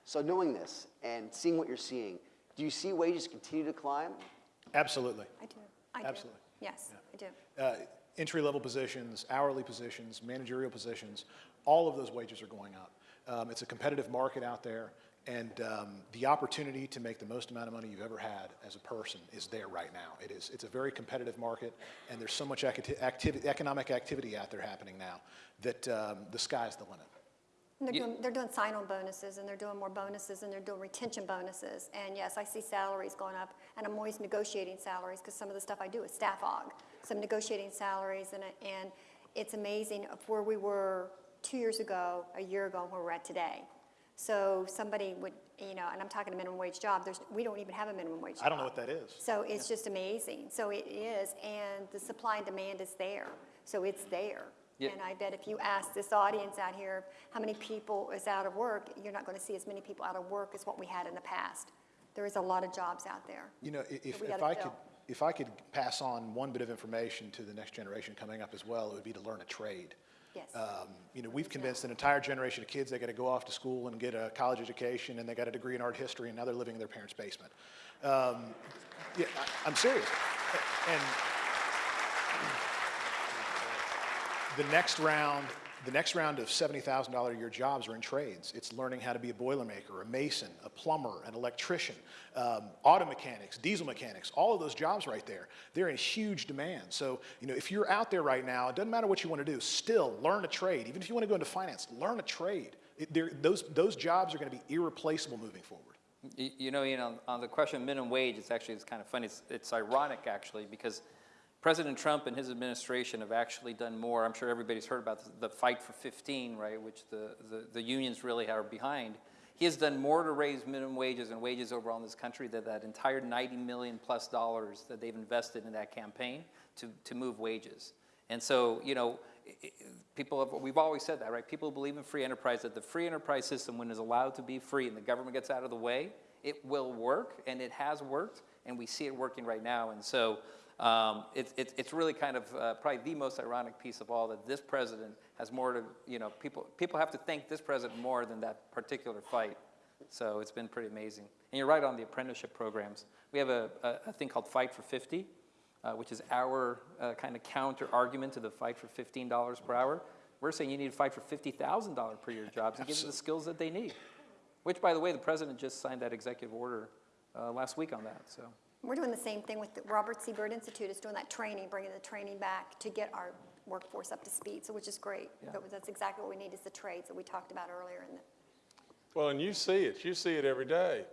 So knowing this and seeing what you're seeing, do you see wages continue to climb? Absolutely. I do. I do. Absolutely. Yes, I do. Uh, Entry-level positions, hourly positions, managerial positions, all of those wages are going up. Um, It's a competitive market out there, and um, the opportunity to make the most amount of money you've ever had as a person is there right now. It is, it's a very competitive market, and there's so much acti- activity, economic activity out there happening now that um, the sky's the limit. They're Yeah. doing, they're doing sign-on bonuses, and they're doing more bonuses, and they're doing retention bonuses. And yes, I see salaries going up, and I'm always negotiating salaries, because some of the stuff I do is staff aug. So I'm negotiating salaries, and, and it's amazing of where we were two years ago, a year ago, and where we're at today. So somebody would, you know, and I'm talking a minimum wage job, there's, we don't even have a minimum wage job. I don't know what that is. So it's just amazing. So it is, and the supply and demand is there. So it's there. Yeah. And I bet if you ask this audience out here, how many people is out of work, you're not going to see as many people out of work as what we had in the past. There is a lot of jobs out there. You know, if, if gotta I could, if I could pass on one bit of information to the next generation coming up as well, it would be to learn a trade. Yes. Um, You know, we've convinced an entire generation of kids they got to go off to school and get a college education, and they got a degree in art history, and now they're living in their parents' basement. Um, Yeah, I- I'm serious. And the next round, The next round of $70,000 a year jobs are in trades. It's learning how to be a boilermaker, a mason, a plumber, an electrician, um, auto mechanics, diesel mechanics, all of those jobs right there. They're in huge demand. So, you know, if you're out there right now, it doesn't matter what you want to do, still learn a trade. Even if you want to go into finance, learn a trade. It, those, those jobs are going to be irreplaceable moving forward. You know, Ian, on, on the question of minimum wage, it's actually, it's kind of funny. It's, it's ironic, actually, because President Trump and his administration have actually done more. I'm sure everybody's heard about the, the fight for 15, right, which the, the, the unions really are behind. He has done more to raise minimum wages and wages overall in this country than that entire 90 million plus dollars that they've invested in that campaign to, to move wages. And so, you know, people have, we've always said that, right? People believe in free enterprise, that the free enterprise system, when it's allowed to be free and the government gets out of the way, it will work, and it has worked, and we see it working right now. And so um, it's it's it's really kind of uh, probably the most ironic piece of all that this president has more to, you know, people, people have to thank this president more than that particular fight. So it's been pretty amazing. And you're right on the apprenticeship programs. We have a, a, a thing called Fight for 50, uh, which is our uh, kind of counter argument to the fight for $15 per hour. We're saying you need to fight for $50,000 per year jobs and give them the skills that they need. Which, by the way, the president just signed that executive order uh, last week on that. So We're doing the same thing with the Robert C. Byrd Institute is doing that training, bringing the training back to get our workforce up to speed, so which is great. Yeah. Was- That's exactly what we need is the trades that we talked about earlier in the, Well, and you see it. You see it every day.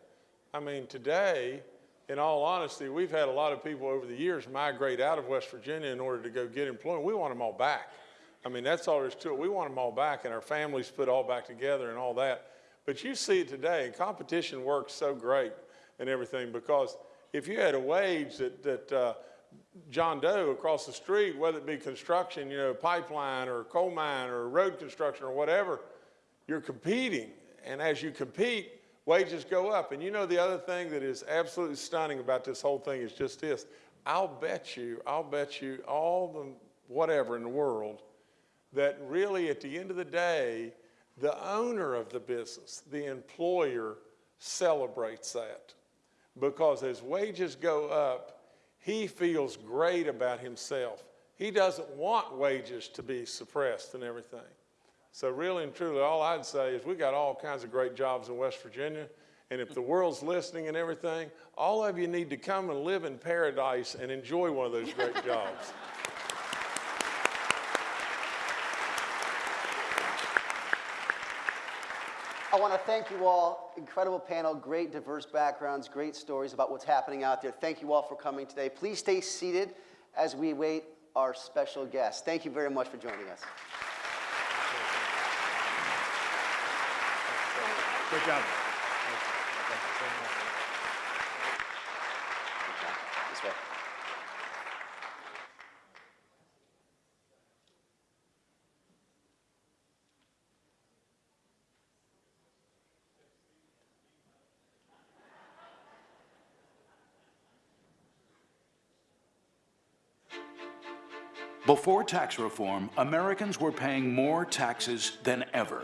I mean, today, in all honesty, we've had a lot of people over the years migrate out of West Virginia in order to go get employment. We want them all back. I mean, that's all there is to it. We want them all back and our families put all back together and all that. But you see it today, and competition works so great and everything because if you had a wage that, that uh, John Doe across the street, whether it be construction, you know, pipeline or coal mine or road construction or whatever, you're competing. And as you compete, wages go up. And you know, the other thing that is absolutely stunning about this whole thing is just this. I'll bet you, I'll bet you all the whatever in the world that really at the end of the day, the owner of the business, the employer, celebrates that. Because as wages go up, he feels great about himself. He doesn't want wages to be suppressed and everything. So really and truly, all I'd say is we got all kinds of great jobs in West Virginia. And if the world's listening and everything, all of you need to come and live in paradise and enjoy one of those great jobs. I want to thank you all. Incredible panel, great diverse backgrounds, great stories about what's happening out there. Thank you all for coming today. Please stay seated as we wait our special guest. Thank you very much for joining us. Great job. This way. Before tax reform, Americans were paying more taxes than ever,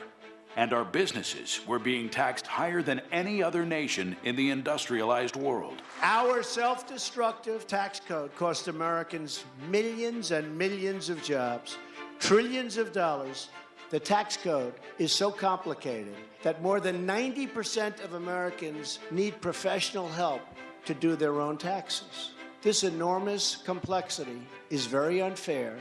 and our businesses were being taxed higher than any other nation in the industrialized world. Our self destructive tax code cost Americans millions and millions of jobs, trillions of dollars. The tax code is so complicated that more than 90% of Americans need professional help to do their own taxes. This enormous complexity is very unfair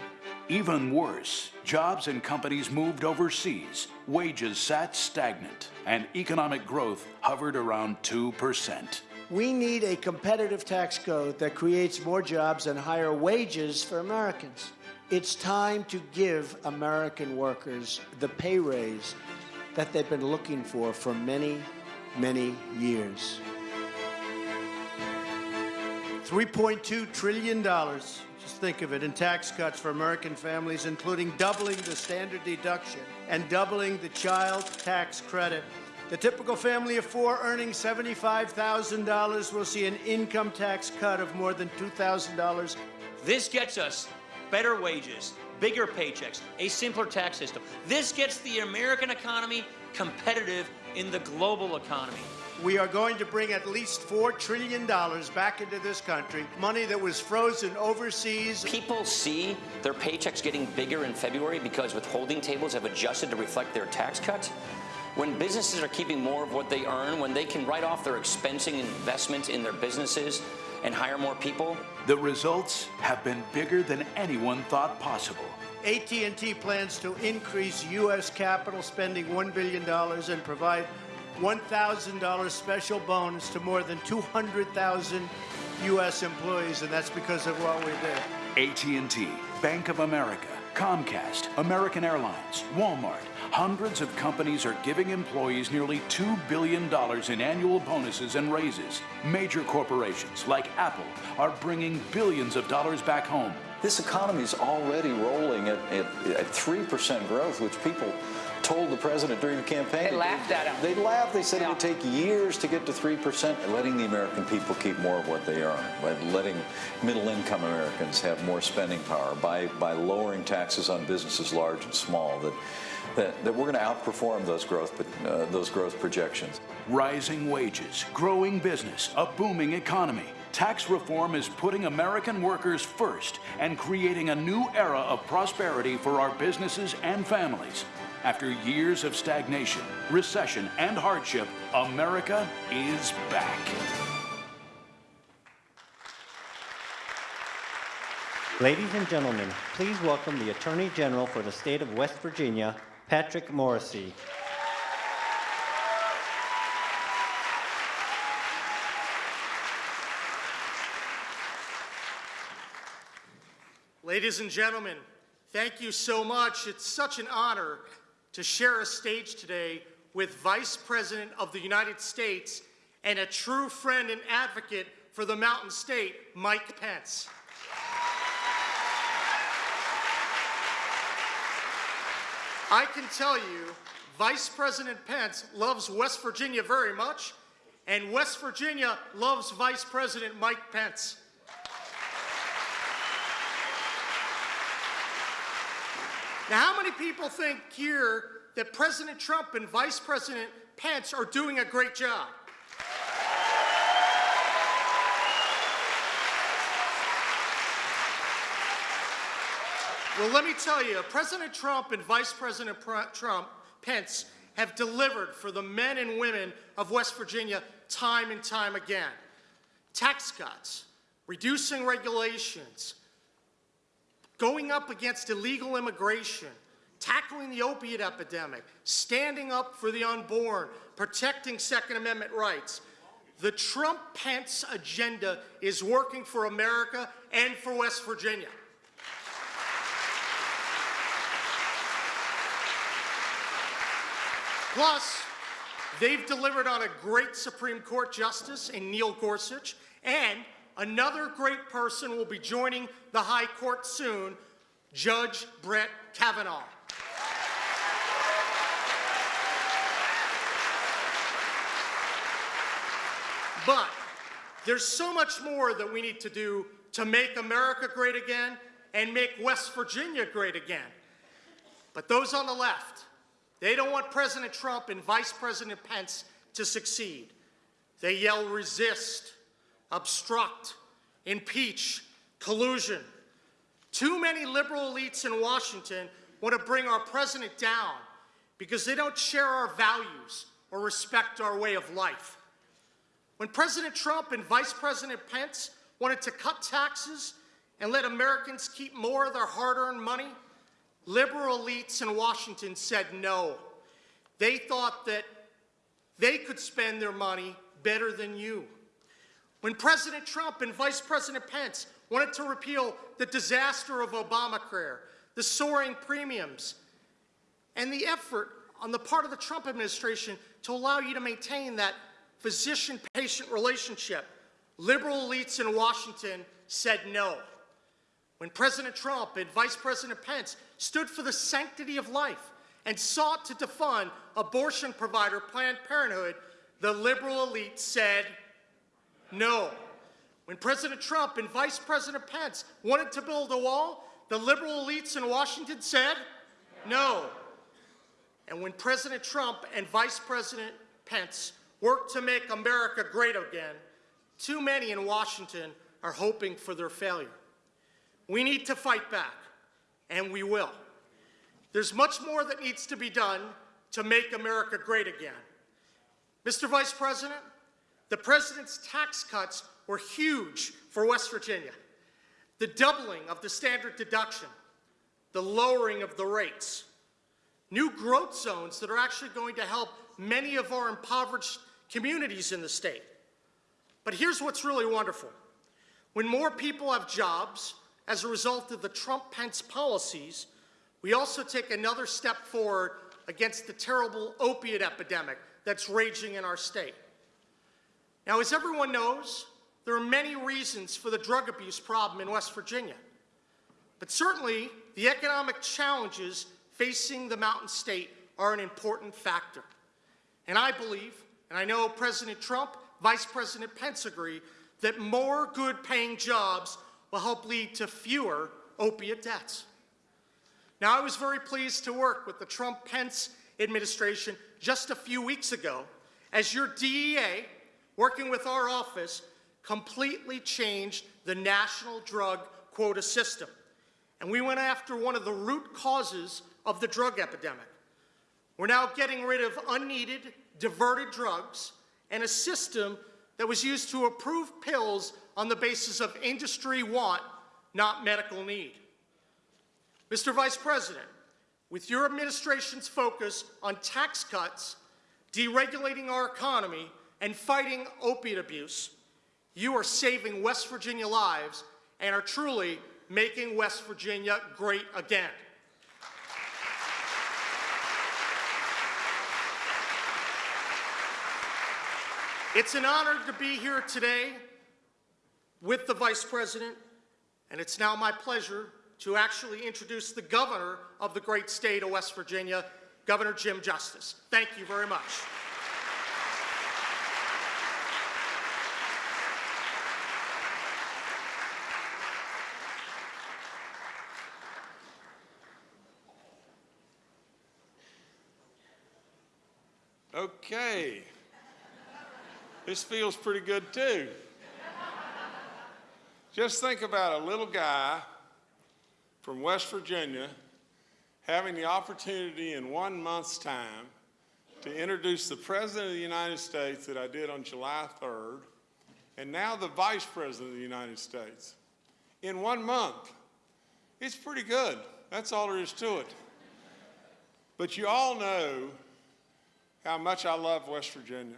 Even worse, jobs and companies moved overseas, wages sat stagnant, and economic growth hovered around 2%. We need a competitive tax code that creates more jobs and higher wages for Americans. It's time to give American workers the pay raise that they've been looking for for many, many years. $3.2 trillion, just think of it, in tax cuts for American families, including doubling the standard deduction and doubling the child tax credit. The typical family of four earning $75,000 will see an income tax cut of more than $2,000. This gets us better wages, bigger paychecks, a simpler tax system. This gets the American economy competitive in the global economy. We are going to bring at least $4 trillion back into this country, money that was frozen overseas. People see their paychecks getting bigger in February because withholding tables have adjusted to reflect their tax cuts. When businesses are keeping more of what they earn, when they can write off their expensing investments in their businesses and hire more people, The results have been bigger than anyone thought possible. AT&T plans to increase U.S. capital spending $1 billion and provide $1,000 special bonus to more than 200,000 U.S. employees, and that's because of what we did. AT&T, Bank of America, Comcast, American Airlines, Walmart, hundreds of companies are giving employees nearly $2 billion in annual bonuses and raises. Major corporations like Apple are bringing billions of dollars back home. This economy is already rolling at, at, at 3% growth, which people told the president during the campaign. They laughed at him. They laughed. They said it would take years to get to 3%. Letting the American people keep more of what they earn, by letting middle-income Americans have more spending power, by, by lowering taxes on businesses large and small, that, that, that we're going to outperform those growth, uh, those growth projections. Rising wages, growing business, a booming economy. Tax reform is putting American workers first and creating a new era of prosperity for our businesses and families. After years of stagnation, recession, and hardship, America is back. Ladies and gentlemen, please welcome the Attorney General for the state of West Virginia, Patrick Morrisey. Ladies and gentlemen, thank you so much. It's such an honor to share a stage today with Vice President of the United States and a true friend and advocate for the Mountain State, Mike Pence. I can tell you, Vice President Pence loves West Virginia very much, and West Virginia loves Vice President Mike Pence. Now, how many people think here that President Trump and Vice President Pence are doing a great job? Well, let me tell you, President Trump and Vice President Trump, Pence, have delivered for the men and women of West Virginia time and time again. Tax cuts, reducing regulations, going up against illegal immigration, tackling the opiate epidemic, standing up for the unborn, protecting Second Amendment rights. The Trump-Pence agenda is working for America and for West Virginia. Plus, they've delivered on a great Supreme Court justice in Neil Gorsuch, and another great person will be joining the High Court soon, Judge Brett Kavanaugh. But there's so much more that we need to do to make America great again and make West Virginia great again. But those on the left, they don't want President Trump and Vice President Pence to succeed. They yell resist, obstruct, impeach, collusion. Too many liberal elites in Washington want to bring our president down because they don't share our values or respect our way of life. When President Trump and Vice President Pence wanted to cut taxes and let Americans keep more of their hard-earned money, liberal elites in Washington said no. They thought that they could spend their money better than you. When President Trump and Vice President Pence wanted to repeal the disaster of Obamacare, the soaring premiums, and the effort on the part of the Trump administration to allow you to maintain that physician-patient relationship, liberal elites in Washington said no. When President Trump and Vice President Pence stood for the sanctity of life and sought to defund abortion provider Planned Parenthood, the liberal elite said no. When President Trump and Vice President Pence wanted to build a wall, the liberal elites in Washington said no. And when President Trump and Vice President Pence work to make America great again, too many in Washington are hoping for their failure. We need to fight back, and we will. There's much more that needs to be done to make America great again. Mr. Vice President, the President's tax cuts were huge for West Virginia. The doubling of the standard deduction, the lowering of the rates, new growth zones that are actually going to help many of our impoverished communities in the state. But here's what's really wonderful. When more people have jobs as a result of the Trump-Pence policies, we also take another step forward against the terrible opiate epidemic that's raging in our state. Now, as everyone knows, there are many reasons for the drug abuse problem in West Virginia. But certainly, the economic challenges facing the Mountain State are an important factor. And I believe, and I know President Trump, Vice President Pence agree, that more good-paying jobs will help lead to fewer opiate deaths. Now, I was very pleased to work with the Trump-Pence administration just a few weeks ago as your DEA, working with our office, completely changed the national drug quota system. And we went after one of the root causes of the drug epidemic. We're now getting rid of unneeded, diverted drugs and a system that was used to approve pills on the basis of industry want, not medical need. Mr. Vice President, with your administration's focus on tax cuts, deregulating our economy, and fighting opiate abuse, you are saving West Virginia lives and are truly making West Virginia great again. It's an honor to be here today with the Vice President, and it's now my pleasure to actually introduce the governor of the great state of West Virginia, Governor Jim Justice. Thank you very much. Okay. This feels pretty good too. Just think about a little guy from West Virginia having the opportunity in one month's time to introduce the President of the United States that I did on July 3rd, and now the Vice President of the United States in one month. It's pretty good. That's all there is to it. But you all know how much I love West Virginia.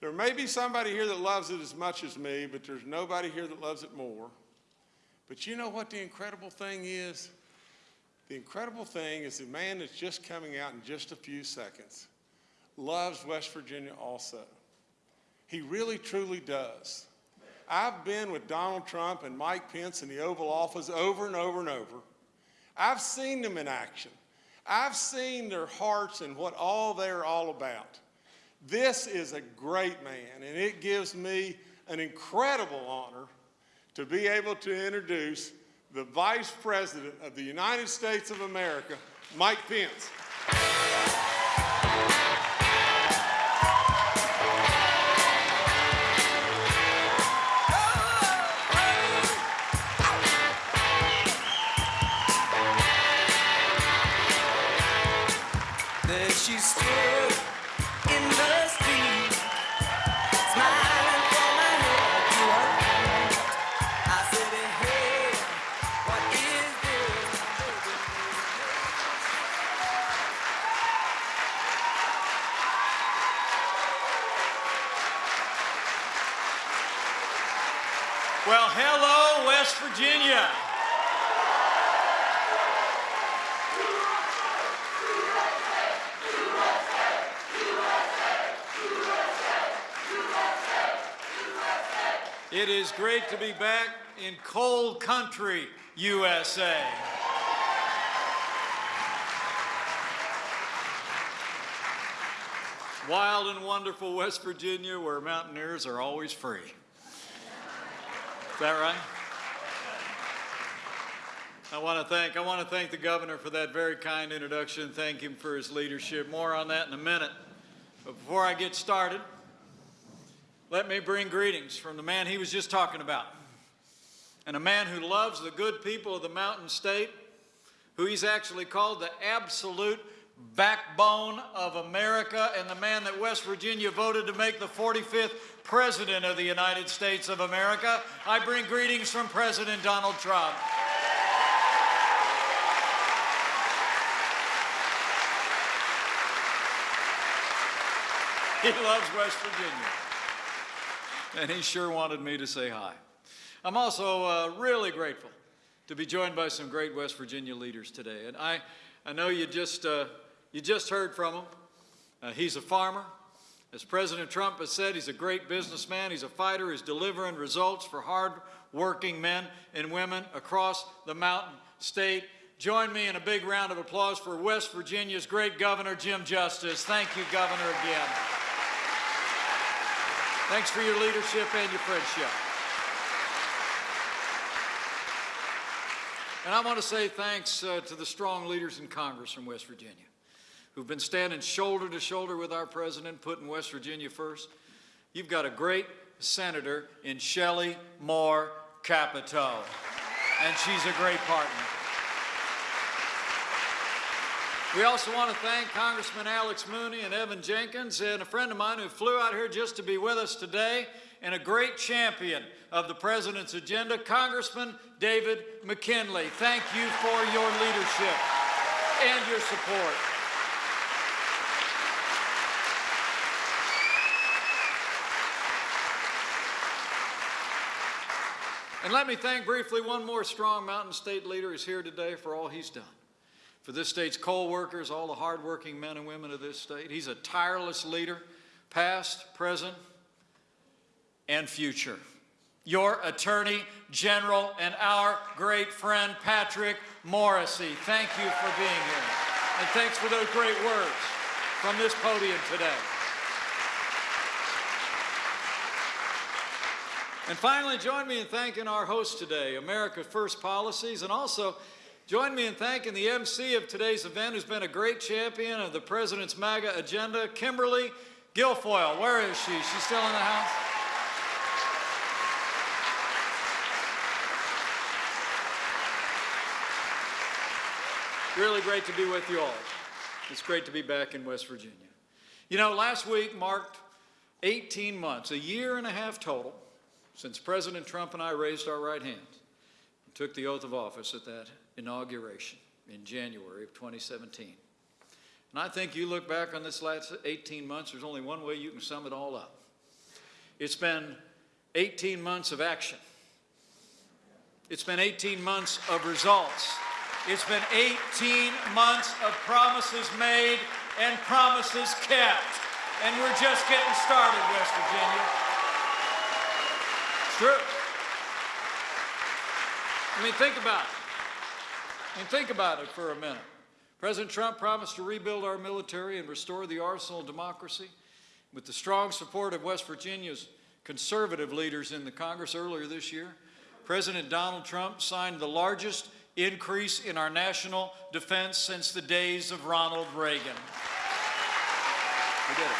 There may be somebody here that loves it as much as me, but there's nobody here that loves it more. But you know what the incredible thing is? The incredible thing is the man that's just coming out in just a few seconds loves West Virginia also. He really, truly does. I've been with Donald Trump and Mike Pence in the Oval Office over and over and over. I've seen them in action. I've seen their hearts and what all they're all about. This is a great man, and it gives me an incredible honor to be able to introduce the Vice President of the United States of America, Mike Pence. She stood is great to be back in cold country, USA. Wild and wonderful West Virginia, where mountaineers are always free. Is that right? I want to thank I want to thank the governor for that very kind introduction. Thank him for his leadership. More on that in a minute. But before I get started, let me bring greetings from the man he was just talking about, and a man who loves the good people of the Mountain State, who he's actually called the absolute backbone of America, and the man that West Virginia voted to make the 45th President of the United States of America. I bring greetings from President Donald Trump. He loves West Virginia. And he sure wanted me to say hi. I'm also uh, really grateful to be joined by some great West Virginia leaders today. And I, I know you just, uh, you just heard from him. Uh, he's a farmer. As President Trump has said, he's a great businessman. He's a fighter. He's delivering results for hard-working men and women across the Mountain State. Join me in a big round of applause for West Virginia's great governor, Jim Justice. Thank you, Governor, again. Thanks for your leadership and your friendship. And I want to say thanks uh, to the strong leaders in Congress from West Virginia who've been standing shoulder to shoulder with our president, putting West Virginia first. You've got a great senator in Shelley Moore Capito, and she's a great partner. We also want to thank Congressman Alex Mooney and Evan Jenkins and a friend of mine who flew out here just to be with us today and a great champion of the President's agenda, Congressman David McKinley. Thank you for your leadership and your support. And let me thank briefly one more strong Mountain State leader who's here today for all he's done. For this state's coal workers, all the hardworking men and women of this state. He's a tireless leader, past, present, and future. Your Attorney General and our great friend Patrick Morrisey. Thank you for being here. And thanks for those great words from this podium today. And finally, join me in thanking our host today, America First Policies, and also join me in thanking the MC of today's event, who's been a great champion of the President's MAGA agenda, Kimberly Guilfoyle. Where is she? She's still in the house? Really great to be with you all. It's great to be back in West Virginia. You know, last week marked 18 months, a year and a half total, since President Trump and I raised our right hands and took the oath of office at that inauguration in January of 2017. And I think you look back on this last 18 months, there's only one way you can sum it all up. It's been 18 months of action. It's been 18 months of results. It's been 18 months of promises made and promises kept. And we're just getting started, West Virginia. It's true. I mean, think about it. Mean, think about it for a minute. President Trump promised to rebuild our military and restore the arsenal of democracy. With the strong support of West Virginia's conservative leaders in the Congress earlier this year, President Donald Trump signed the largest increase in our national defense since the days of Ronald Reagan. We did it.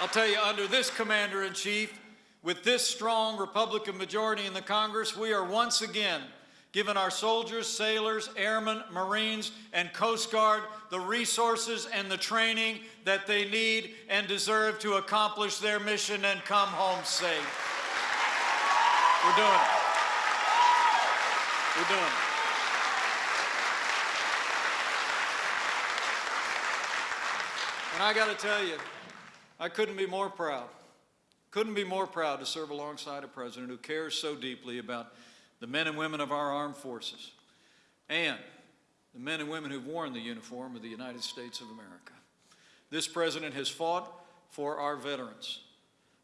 I'll tell you, under this commander-in-chief, with this strong Republican majority in the Congress, we are once again giving our soldiers, sailors, airmen, Marines, and Coast Guard the resources and the training that they need and deserve to accomplish their mission and come home safe. We're doing it. We're doing it. And I got to tell you, I couldn't be more proud. Couldn't be more proud to serve alongside a president who cares so deeply about the men and women of our armed forces and the men and women who've worn the uniform of the United States of America. This president has fought for our veterans.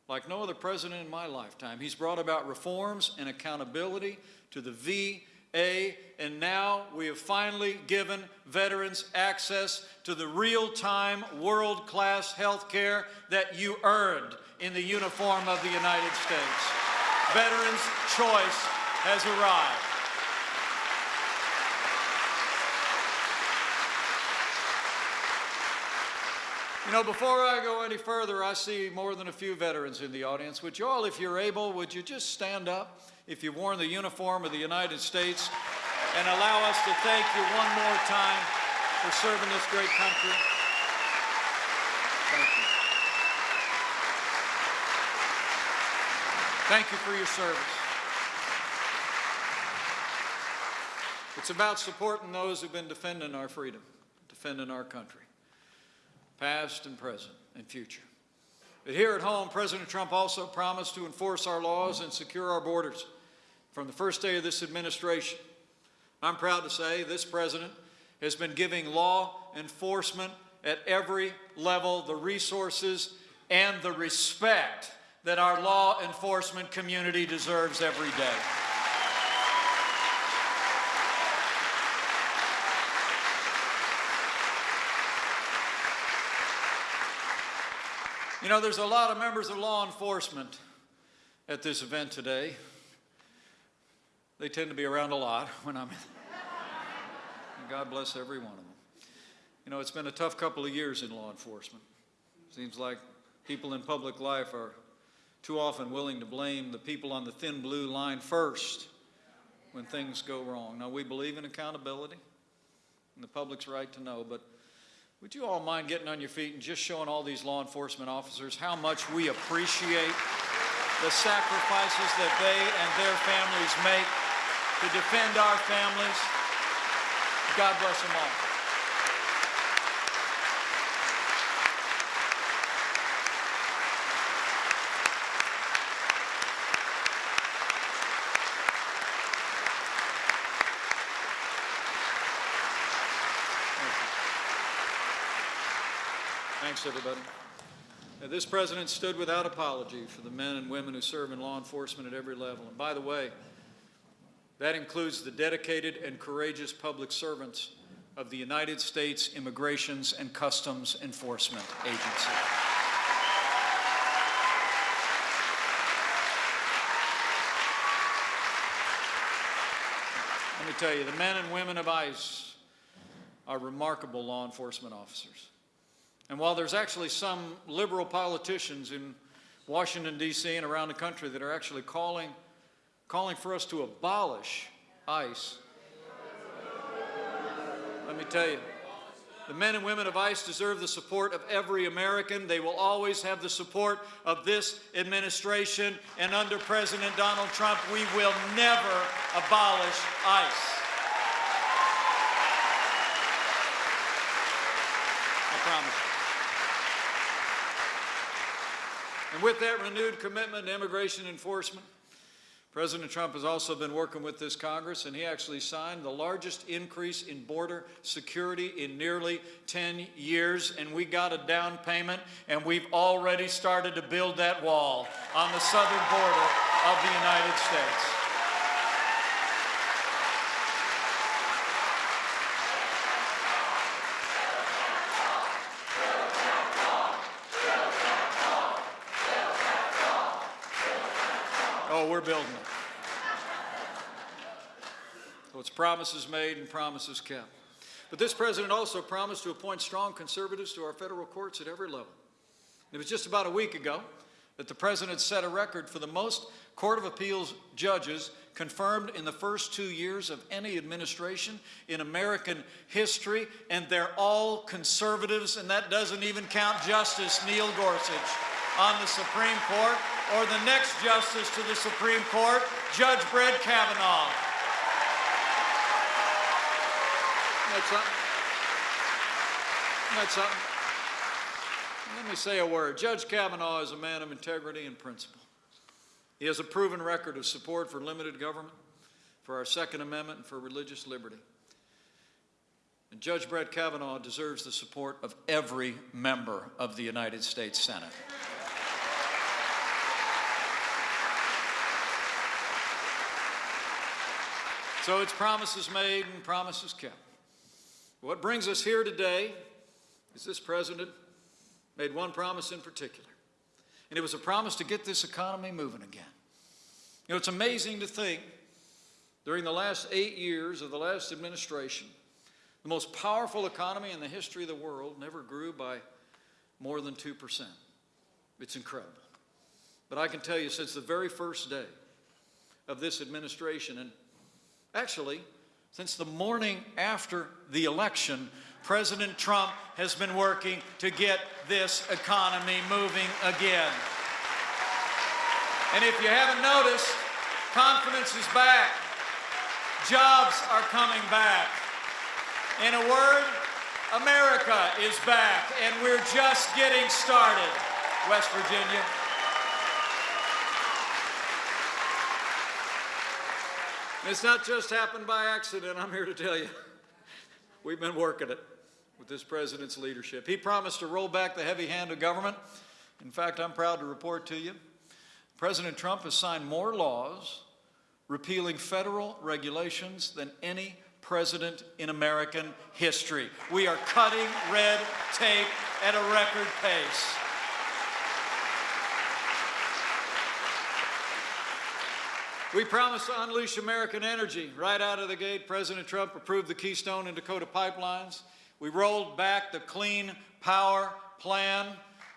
Like no other president in my lifetime, he's brought about reforms and accountability to the VA, and now we have finally given veterans access to the real-time, world-class health care that you earned in the uniform of the United States. Veterans' Choice has arrived. You know, before I go any further, I see more than a few veterans in the audience. Would you all, if you're able, would you just stand up if you've worn the uniform of the United States and allow us to thank you one more time for serving this great country? Thank you for your service. It's about supporting those who've been defending our freedom, defending our country, past and present and future. But here at home, President Trump also promised to enforce our laws and secure our borders from the first day of this administration. I'm proud to say this president has been giving law enforcement at every level the resources and the respect that our law enforcement community deserves every day. You know, there's a lot of members of law enforcement at this event today. They tend to be around a lot when I'm God bless every one of them. You know, it's been a tough couple of years in law enforcement. Seems like people in public life are too often willing to blame the people on the thin blue line first when things go wrong. Now, we believe in accountability and the public's right to know, but would you all mind getting on your feet and just showing all these law enforcement officers how much we appreciate the sacrifices that they and their families make to defend our families? God bless them all. Thanks, everybody. Now, this president stood without apology for the men and women who serve in law enforcement at every level. And by the way, that includes the dedicated and courageous public servants of the United States Immigrations and Customs Enforcement Agency. Let me tell you, the men and women of ICE are remarkable law enforcement officers. And while there's actually some liberal politicians in Washington, D.C. and around the country that are actually calling, calling for us to abolish ICE, let me tell you, the men and women of ICE deserve the support of every American. They will always have the support of this administration. And under President Donald Trump, we will never abolish ICE. I promise you. And with that renewed commitment to immigration enforcement, President Trump has also been working with this Congress, and he actually signed the largest increase in border security in nearly 10 years, and we got a down payment, and we've already started to build that wall on the southern border of the United States. Oh, we're building. So it's promises made and promises kept. But this president also promised to appoint strong conservatives to our federal courts at every level. It was just about a week ago that the president set a record for the most Court of Appeals judges confirmed in the first two years of any administration in American history, and they're all conservatives, and that doesn't even count Justice Neil Gorsuch on the Supreme Court or the next justice to the Supreme Court, Judge Brett Kavanaugh. That's something. That's something. Let me say a word. Judge Kavanaugh is a man of integrity and principle. He has a proven record of support for limited government, for our Second Amendment, and for religious liberty. And Judge Brett Kavanaugh deserves the support of every member of the United States Senate. So it's promises made and promises kept. What brings us here today is this president made one promise in particular, and it was a promise to get this economy moving again. You know, it's amazing to think during the last eight years of the last administration, the most powerful economy in the history of the world never grew by more than 2%. It's incredible. But I can tell you, since the very first day of this administration, and actually, since the morning after the election, President Trump has been working to get this economy moving again. And if you haven't noticed, confidence is back. Jobs are coming back. In a word, America is back, and we're just getting started, West Virginia. It's not just happened by accident, I'm here to tell you. We've been working it with this president's leadership. He promised to roll back the heavy hand of government. In fact, I'm proud to report to you, President Trump has signed more laws repealing federal regulations than any president in American history. We are cutting red tape at a record pace. We promised to unleash American energy. Right out of the gate, President Trump approved the Keystone and Dakota pipelines. We rolled back the Clean Power Plan,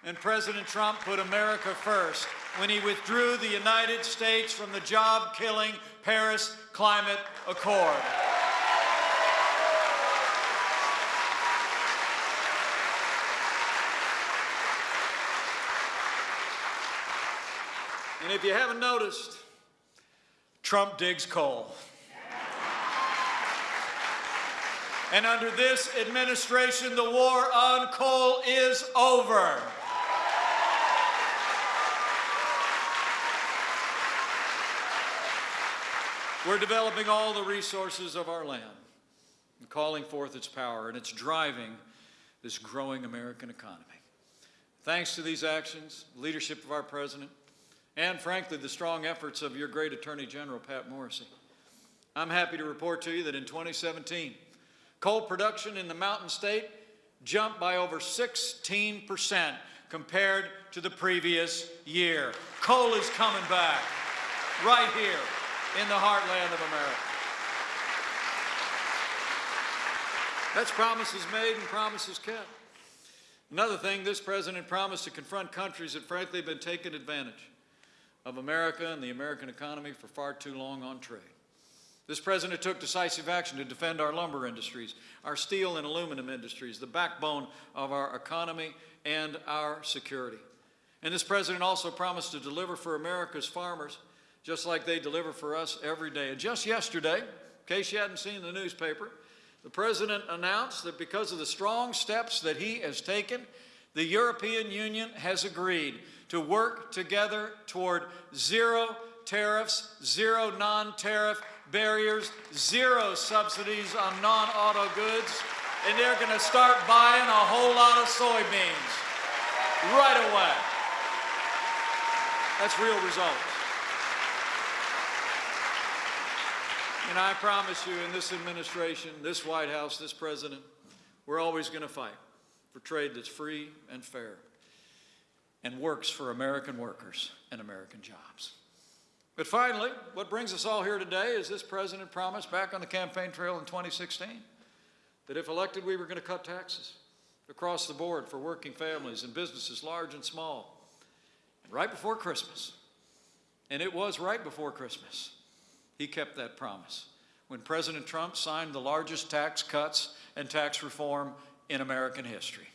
and President Trump put America first when he withdrew the United States from the job-killing Paris Climate Accord. And if you haven't noticed, Trump digs coal. And under this administration, the war on coal is over. We're developing all the resources of our land and calling forth its power, and it's driving this growing American economy. Thanks to these actions, leadership of our president, and frankly, the strong efforts of your great Attorney General, Pat Morrisey, I'm happy to report to you that in 2017, coal production in the Mountain State jumped by over 16% compared to the previous year. Coal is coming back right here in the heartland of America. That's promises made and promises kept. Another thing, this president promised to confront countries that frankly have been taking advantage of America and the American economy for far too long on trade. This president took decisive action to defend our lumber industries, our steel and aluminum industries, the backbone of our economy and our security. And this president also promised to deliver for America's farmers just like they deliver for us every day. And just yesterday, in case you hadn't seen the newspaper, the president announced that because of the strong steps that he has taken, the European Union has agreed to work together toward zero tariffs, zero non-tariff barriers, zero subsidies on non-auto goods, and they're going to start buying a whole lot of soybeans right away. That's real results. And I promise you, in this administration, this White House, this president, we're always going to fight for trade that's free and fair and works for American workers and American jobs. But finally, what brings us all here today is this president promised back on the campaign trail in 2016 that if elected, we were going to cut taxes across the board for working families and businesses large and small. And right before Christmas, and it was right before Christmas, he kept that promise when President Trump signed the largest tax cuts and tax reform in American history.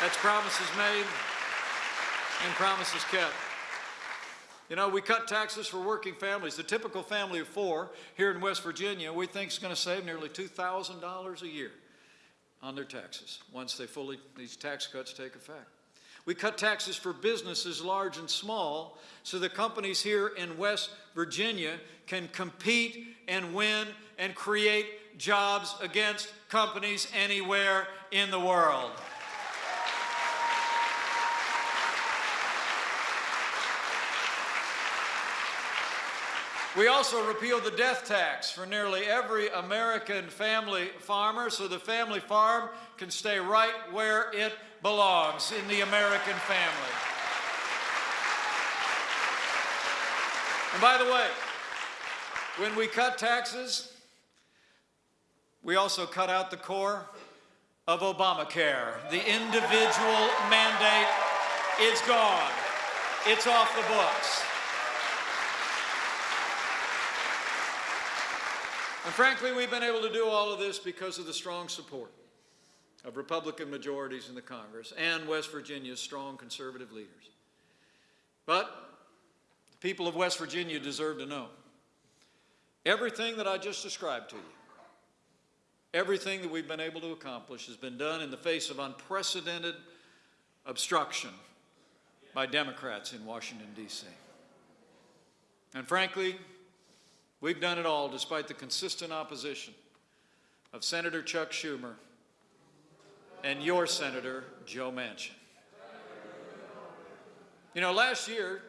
That's promises made and promises kept. You know, we cut taxes for working families. The typical family of four here in West Virginia, we think is going to save nearly $2,000 a year on their taxes once they fully, these tax cuts take effect. We cut taxes for businesses large and small so the companies here in West Virginia can compete and win and create jobs against companies anywhere in the world. We also repealed the death tax for nearly every American family farmer so the family farm can stay right where it belongs in the American family. And by the way, when we cut taxes, We also cut out the core of Obamacare. The individual mandate is gone. It's off the books. And frankly, we've been able to do all of this because of the strong support of Republican majorities in the Congress and West Virginia's strong conservative leaders. But the people of West Virginia deserve to know everything that I just described to you, everything that we've been able to accomplish has been done in the face of unprecedented obstruction by Democrats in Washington, D.C. And frankly, we've done it all despite the consistent opposition of Senator Chuck Schumer and your Senator, Joe Manchin. You know, last year,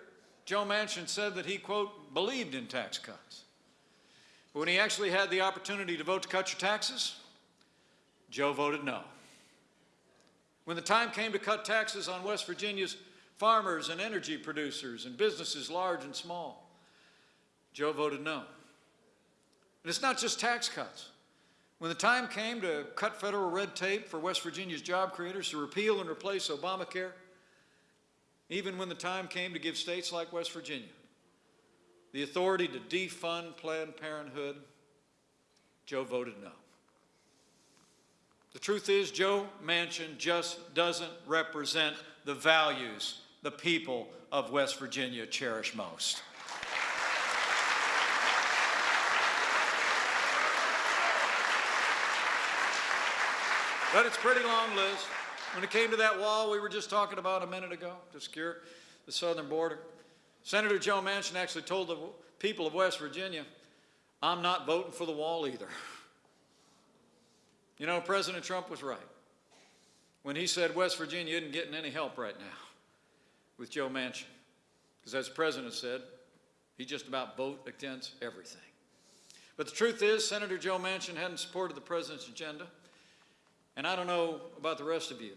Joe Manchin said that he, quote, believed in tax cuts. But when he actually had the opportunity to vote to cut your taxes, Joe voted no. When the time came to cut taxes on West Virginia's farmers and energy producers and businesses large and small, Joe voted no. And it's not just tax cuts. When the time came to cut federal red tape for West Virginia's job creators, to repeal and replace Obamacare, even when the time came to give states like West Virginia the authority to defund Planned Parenthood, Joe voted no. The truth is, Joe Manchin just doesn't represent the values the people of West Virginia cherish most. But it's a pretty long list. When it came to that wall we were just talking about a minute ago to secure the southern border, Senator Joe Manchin actually told the people of West Virginia, I'm not voting for the wall either. You know, President Trump was right when he said West Virginia isn't getting any help right now with Joe Manchin. Because as the president said, he just about vote against everything. But the truth is, Senator Joe Manchin hadn't supported the president's agenda. And I don't know about the rest of you,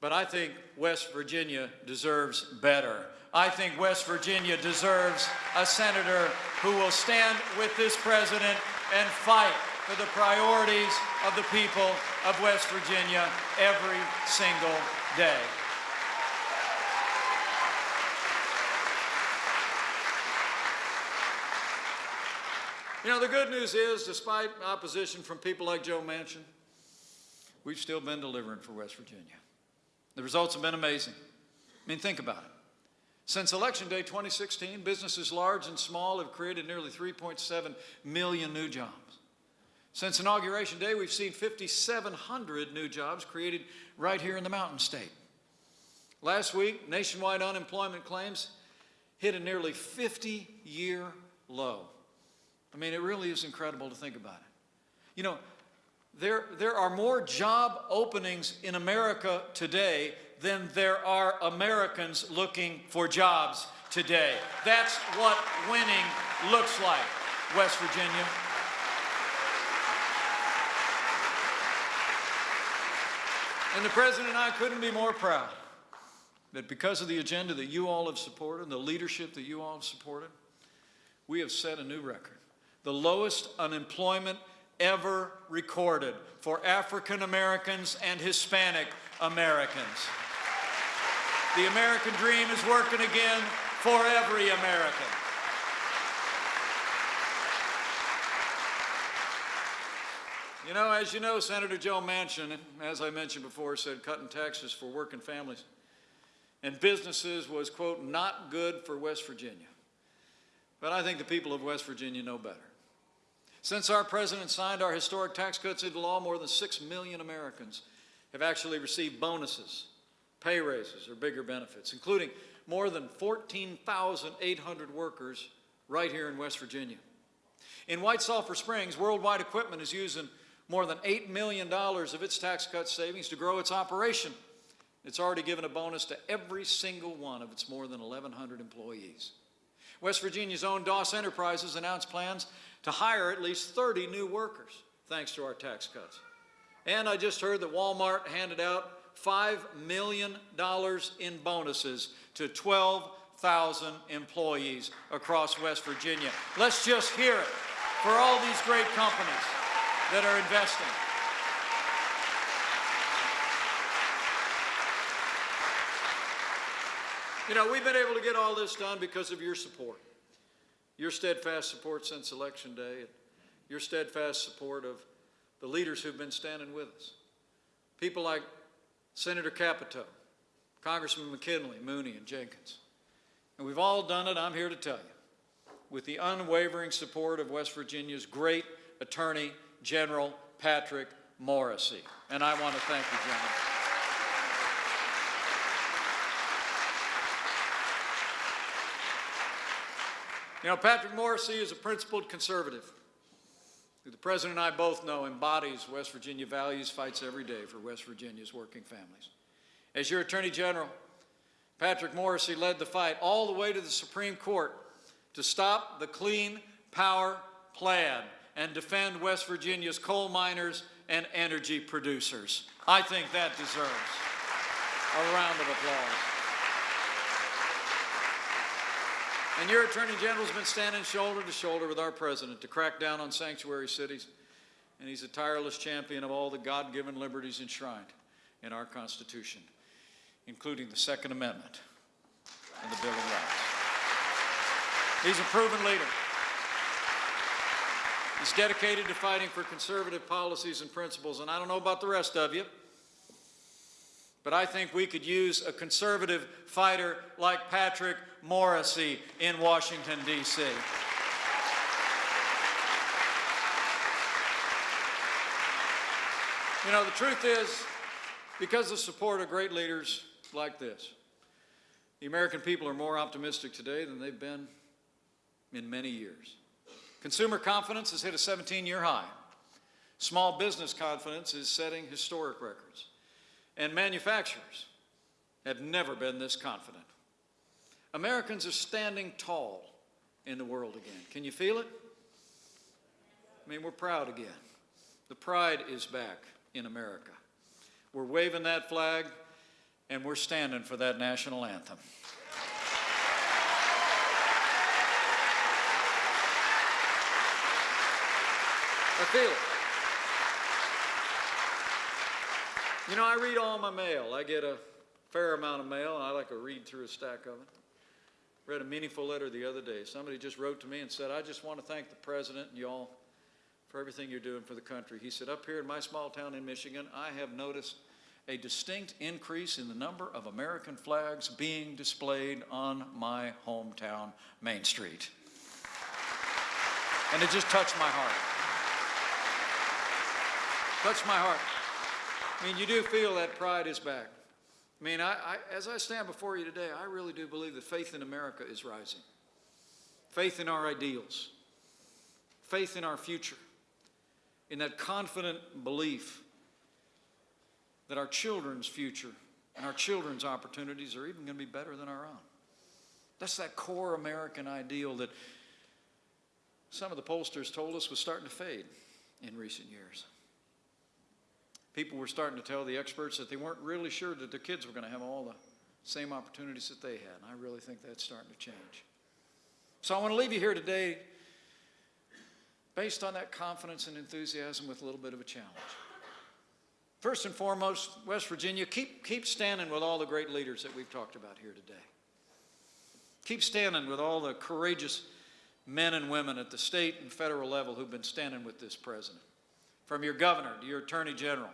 but I think West Virginia deserves better. I think West Virginia deserves a senator who will stand with this president and fight for the priorities of the people of West Virginia every single day. You know, the good news is, despite opposition from people like Joe Manchin, we've still been delivering for West Virginia. The results have been amazing. I mean, think about it. Since Election Day 2016, businesses large and small have created nearly 3.7 million new jobs. Since Inauguration Day, we've seen 5,700 new jobs created right here in the Mountain State. Last week, nationwide unemployment claims hit a nearly 50-year low. I mean, it really is incredible to think about it. You know, there, there are more job openings in America today than there are Americans looking for jobs today. That's what winning looks like, West Virginia. And the President and I couldn't be more proud that because of the agenda that you all have supported, and the leadership that you all have supported, we have set a new record. The lowest unemployment ever recorded for African Americans and Hispanic Americans. The American dream is working again for every American. You know, as you know, Senator Joe Manchin, as I mentioned before, said cutting taxes for working families and businesses was, quote, not good for West Virginia. But I think the people of West Virginia know better. Since our president signed our historic tax cuts into law, more than 6 million Americans have actually received bonuses, pay raises, or bigger benefits, including more than 14,800 workers right here in West Virginia. In White Sulphur Springs, Worldwide Equipment is using more than $8 million of its tax cut savings to grow its operation. It's already given a bonus to every single one of its more than 1,100 employees. West Virginia's own Doss Enterprises announced plans to hire at least 30 new workers, thanks to our tax cuts. And I just heard that Walmart handed out $5 million in bonuses to 12,000 employees across West Virginia. Let's just hear it for all these great companies that are investing. You know, we've been able to get all this done because of your support, your steadfast support since Election Day, and your steadfast support of the leaders who've been standing with us. People like Senator Capito, Congressman McKinley, Mooney, and Jenkins. And we've all done it, I'm here to tell you, with the unwavering support of West Virginia's great Attorney General Patrick Morrisey. And I want to thank you, gentlemen. You know, Patrick Morrisey is a principled conservative the President and I both know embodies West Virginia values, fights every day for West Virginia's working families. As your Attorney General, Patrick Morrisey led the fight all the way to the Supreme Court to stop the Clean Power Plan and defend West Virginia's coal miners and energy producers. I think that deserves a round of applause. And your Attorney General's been standing shoulder to shoulder with our President to crack down on sanctuary cities, and he's a tireless champion of all the God-given liberties enshrined in our Constitution, including the Second Amendment and the Bill of Rights. He's a proven leader. He's dedicated to fighting for conservative policies and principles, and I don't know about the rest of you, but I think we could use a conservative fighter like Patrick Morrisey in Washington, D.C. You know, the truth is, because of support of great leaders like this, the American people are more optimistic today than they've been in many years. Consumer confidence has hit a 17-year high. Small business confidence is setting historic records. And manufacturers have never been this confident. Americans are standing tall in the world again. Can you feel it? I mean, we're proud again. The pride is back in America. We're waving that flag and we're standing for that national anthem. I feel it. You know, I read all my mail. I get a fair amount of mail, and I like to read through a stack of it. Read a meaningful letter the other day. Somebody just wrote to me and said, I just want to thank the president and y'all for everything you're doing for the country. He said, up here in my small town in Michigan, I have noticed a distinct increase in the number of American flags being displayed on my hometown Main Street. And it just touched my heart. Touched my heart. I mean, you do feel that pride is back. I mean, I, I, as I stand before you today, I really do believe that faith in America is rising. Faith in our ideals, faith in our future, in that confident belief that our children's future and our children's opportunities are even going to be better than our own. That's that core American ideal that some of the pollsters told us was starting to fade in recent years. People were starting to tell the experts that they weren't really sure that their kids were going to have all the same opportunities that they had. And I really think that's starting to change. So I want to leave you here today based on that confidence and enthusiasm with a little bit of a challenge. First and foremost, West Virginia, keep, keep standing with all the great leaders that we've talked about here today. Keep standing with all the courageous men and women at the state and federal level who've been standing with this president. From your governor to your attorney general,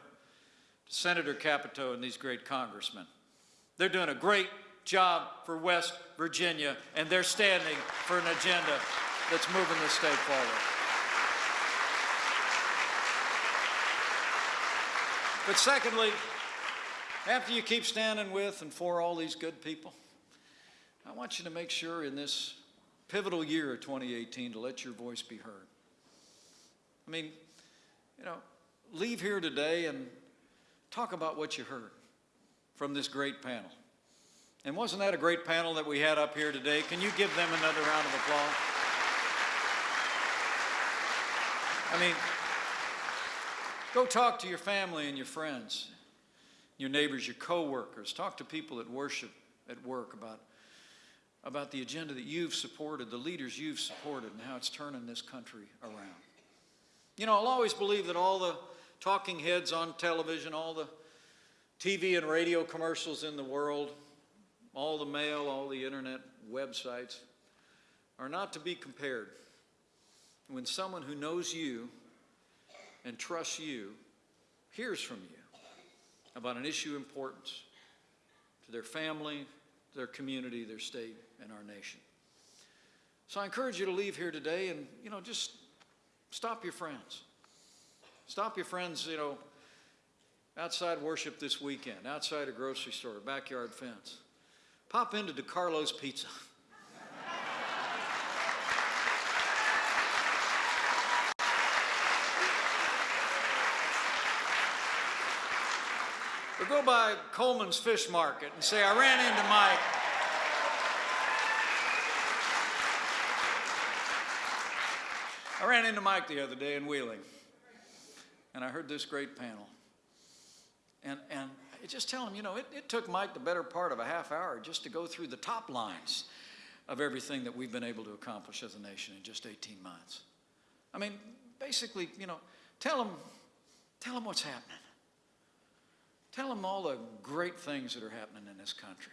Senator Capito and these great congressmen. They're doing a great job for West Virginia, and they're standing for an agenda that's moving the state forward. But secondly, after you keep standing with and for all these good people, I want you to make sure in this pivotal year of 2018 to let your voice be heard. I mean, you know, leave here today and talk about what you heard from this great panel. And wasn't that a great panel that we had up here today? Can you give them another round of applause? I mean, go talk to your family and your friends, your neighbors, your coworkers. Talk to people at worship at work about, about the agenda that you've supported, the leaders you've supported, and how it's turning this country around. You know, I'll always believe that all the talking heads on television, all the TV and radio commercials in the world, all the mail, all the internet websites are not to be compared when someone who knows you and trusts you hears from you about an issue of importance to their family, their community, their state, and our nation. So I encourage you to leave here today and, you know, just stop your friends. Stop your friends, you know, outside worship this weekend, outside a grocery store, backyard fence. Pop into DiCarlo's Pizza. Or go by Coleman's Fish Market and say, I ran into Mike. I ran into Mike the other day in Wheeling, and I heard this great panel. And, and I just tell him, you know, it, it took Mike the better part of a half hour just to go through the top lines of everything that we've been able to accomplish as a nation in just 18 months. I mean, basically, you know, tell him, tell him what's happening. Tell them all the great things that are happening in this country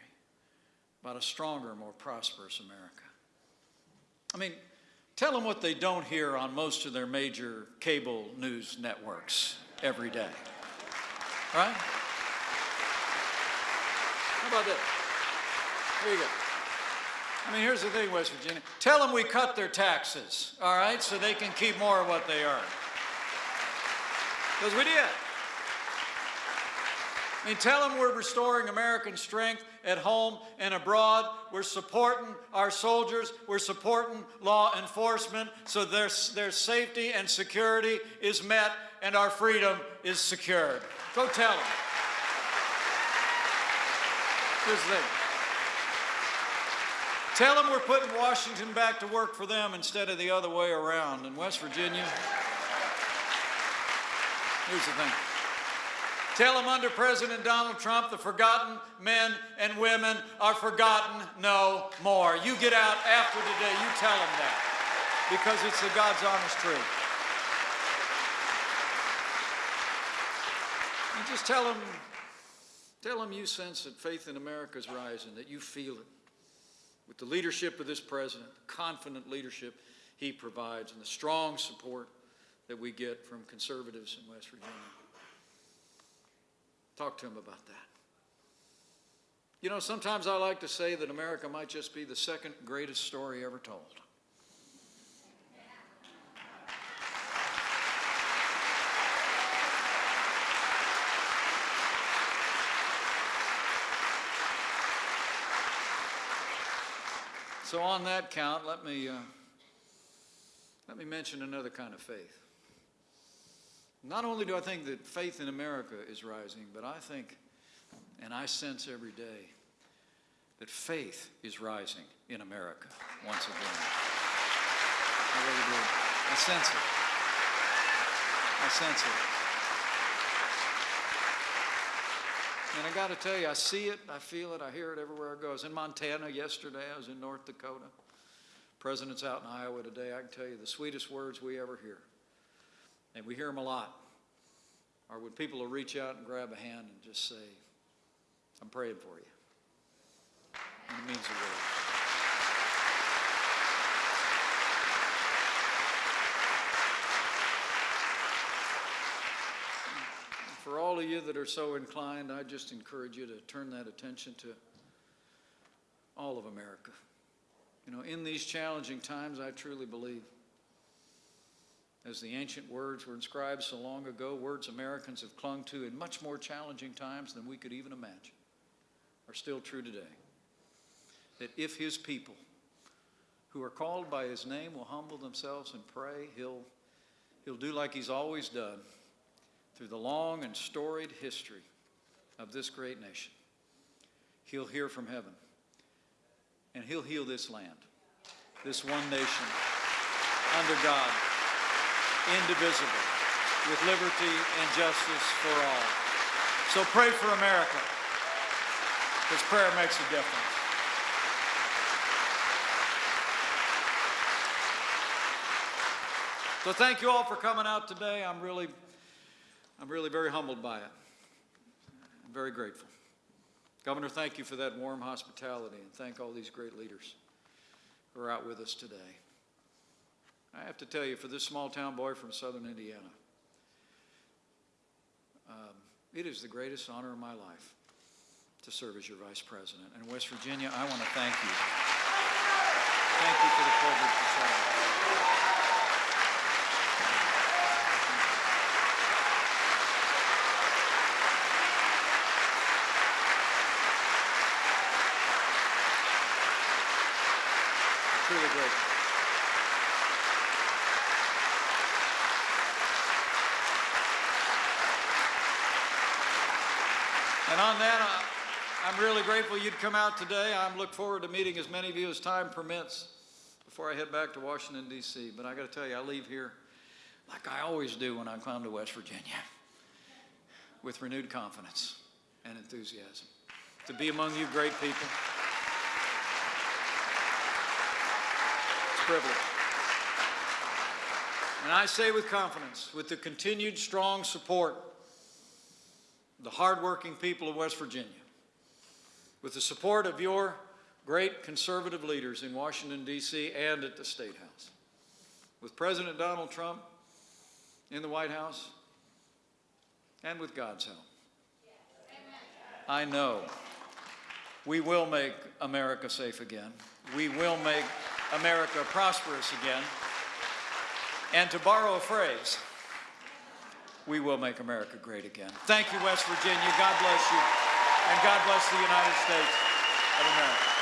about a stronger, more prosperous America. I mean, tell them what they don't hear on most of their major cable news networks every day. Right? How about this? Here you go. I mean, here's the thing, West Virginia. Tell them we cut their taxes, all right, so they can keep more of what they earn. Because we did. I mean, tell them we're restoring American strength at home and abroad. We're supporting our soldiers. We're supporting law enforcement so their, their safety and security is met and our freedom is secured. Go tell them. Here's the thing. Tell them we're putting Washington back to work for them instead of the other way around. In West Virginia, here's the thing. Tell them under President Donald Trump, the forgotten men and women are forgotten no more. You get out after today, you tell them that because it's the God's honest truth. You just tell them, tell them you sense that faith in America is rising, that you feel it with the leadership of this president, the confident leadership he provides, and the strong support that we get from conservatives in West Virginia. Talk to him about that. You know, sometimes I like to say that America might just be the second greatest story ever told. So on that count, let me, uh, let me mention another kind of faith. Not only do I think that faith in America is rising, but I think, and I sense every day, that faith is rising in America once again. I really do. I sense it. I sense it. And I got to tell you, I see it, I feel it, I hear it everywhere I go. I was in Montana yesterday, I was in North Dakota. President's out in Iowa today. I can tell you the sweetest words we ever hear and we hear them a lot, Or when people will reach out and grab a hand and just say, I'm praying for you. And it means the world. For all of you that are so inclined, I just encourage you to turn that attention to all of America. You know, in these challenging times, I truly believe as the ancient words were inscribed so long ago, words Americans have clung to in much more challenging times than we could even imagine, are still true today. That if his people who are called by his name will humble themselves and pray, he'll, he'll do like he's always done through the long and storied history of this great nation. He'll hear from heaven and he'll heal this land, this one nation under God indivisible, with liberty and justice for all. So pray for America, because prayer makes a difference. So thank you all for coming out today. I'm really, I'm really very humbled by it. I'm very grateful. Governor, thank you for that warm hospitality, and thank all these great leaders who are out with us today. I have to tell you, for this small town boy from southern Indiana, um, it is the greatest honor of my life to serve as your vice president. And West Virginia, I want to thank you. Thank you for the privilege to serve. Truly grateful. And on that, I- I'm really grateful you'd come out today. I look forward to meeting as many of you as time permits before I head back to Washington, D.C. But I got to tell you, I leave here like I always do when I come to West Virginia, with renewed confidence and enthusiasm to be among you great people. It's a privilege. And I say with confidence, with the continued strong support the hardworking people of West Virginia, with the support of your great conservative leaders in Washington, D.C. and at the State House, with President Donald Trump in the White House, and with God's help. I know we will make America safe again. We will make America prosperous again. And to borrow a phrase, we will make America great again. Thank you, West Virginia. God bless you. And God bless the United States of America.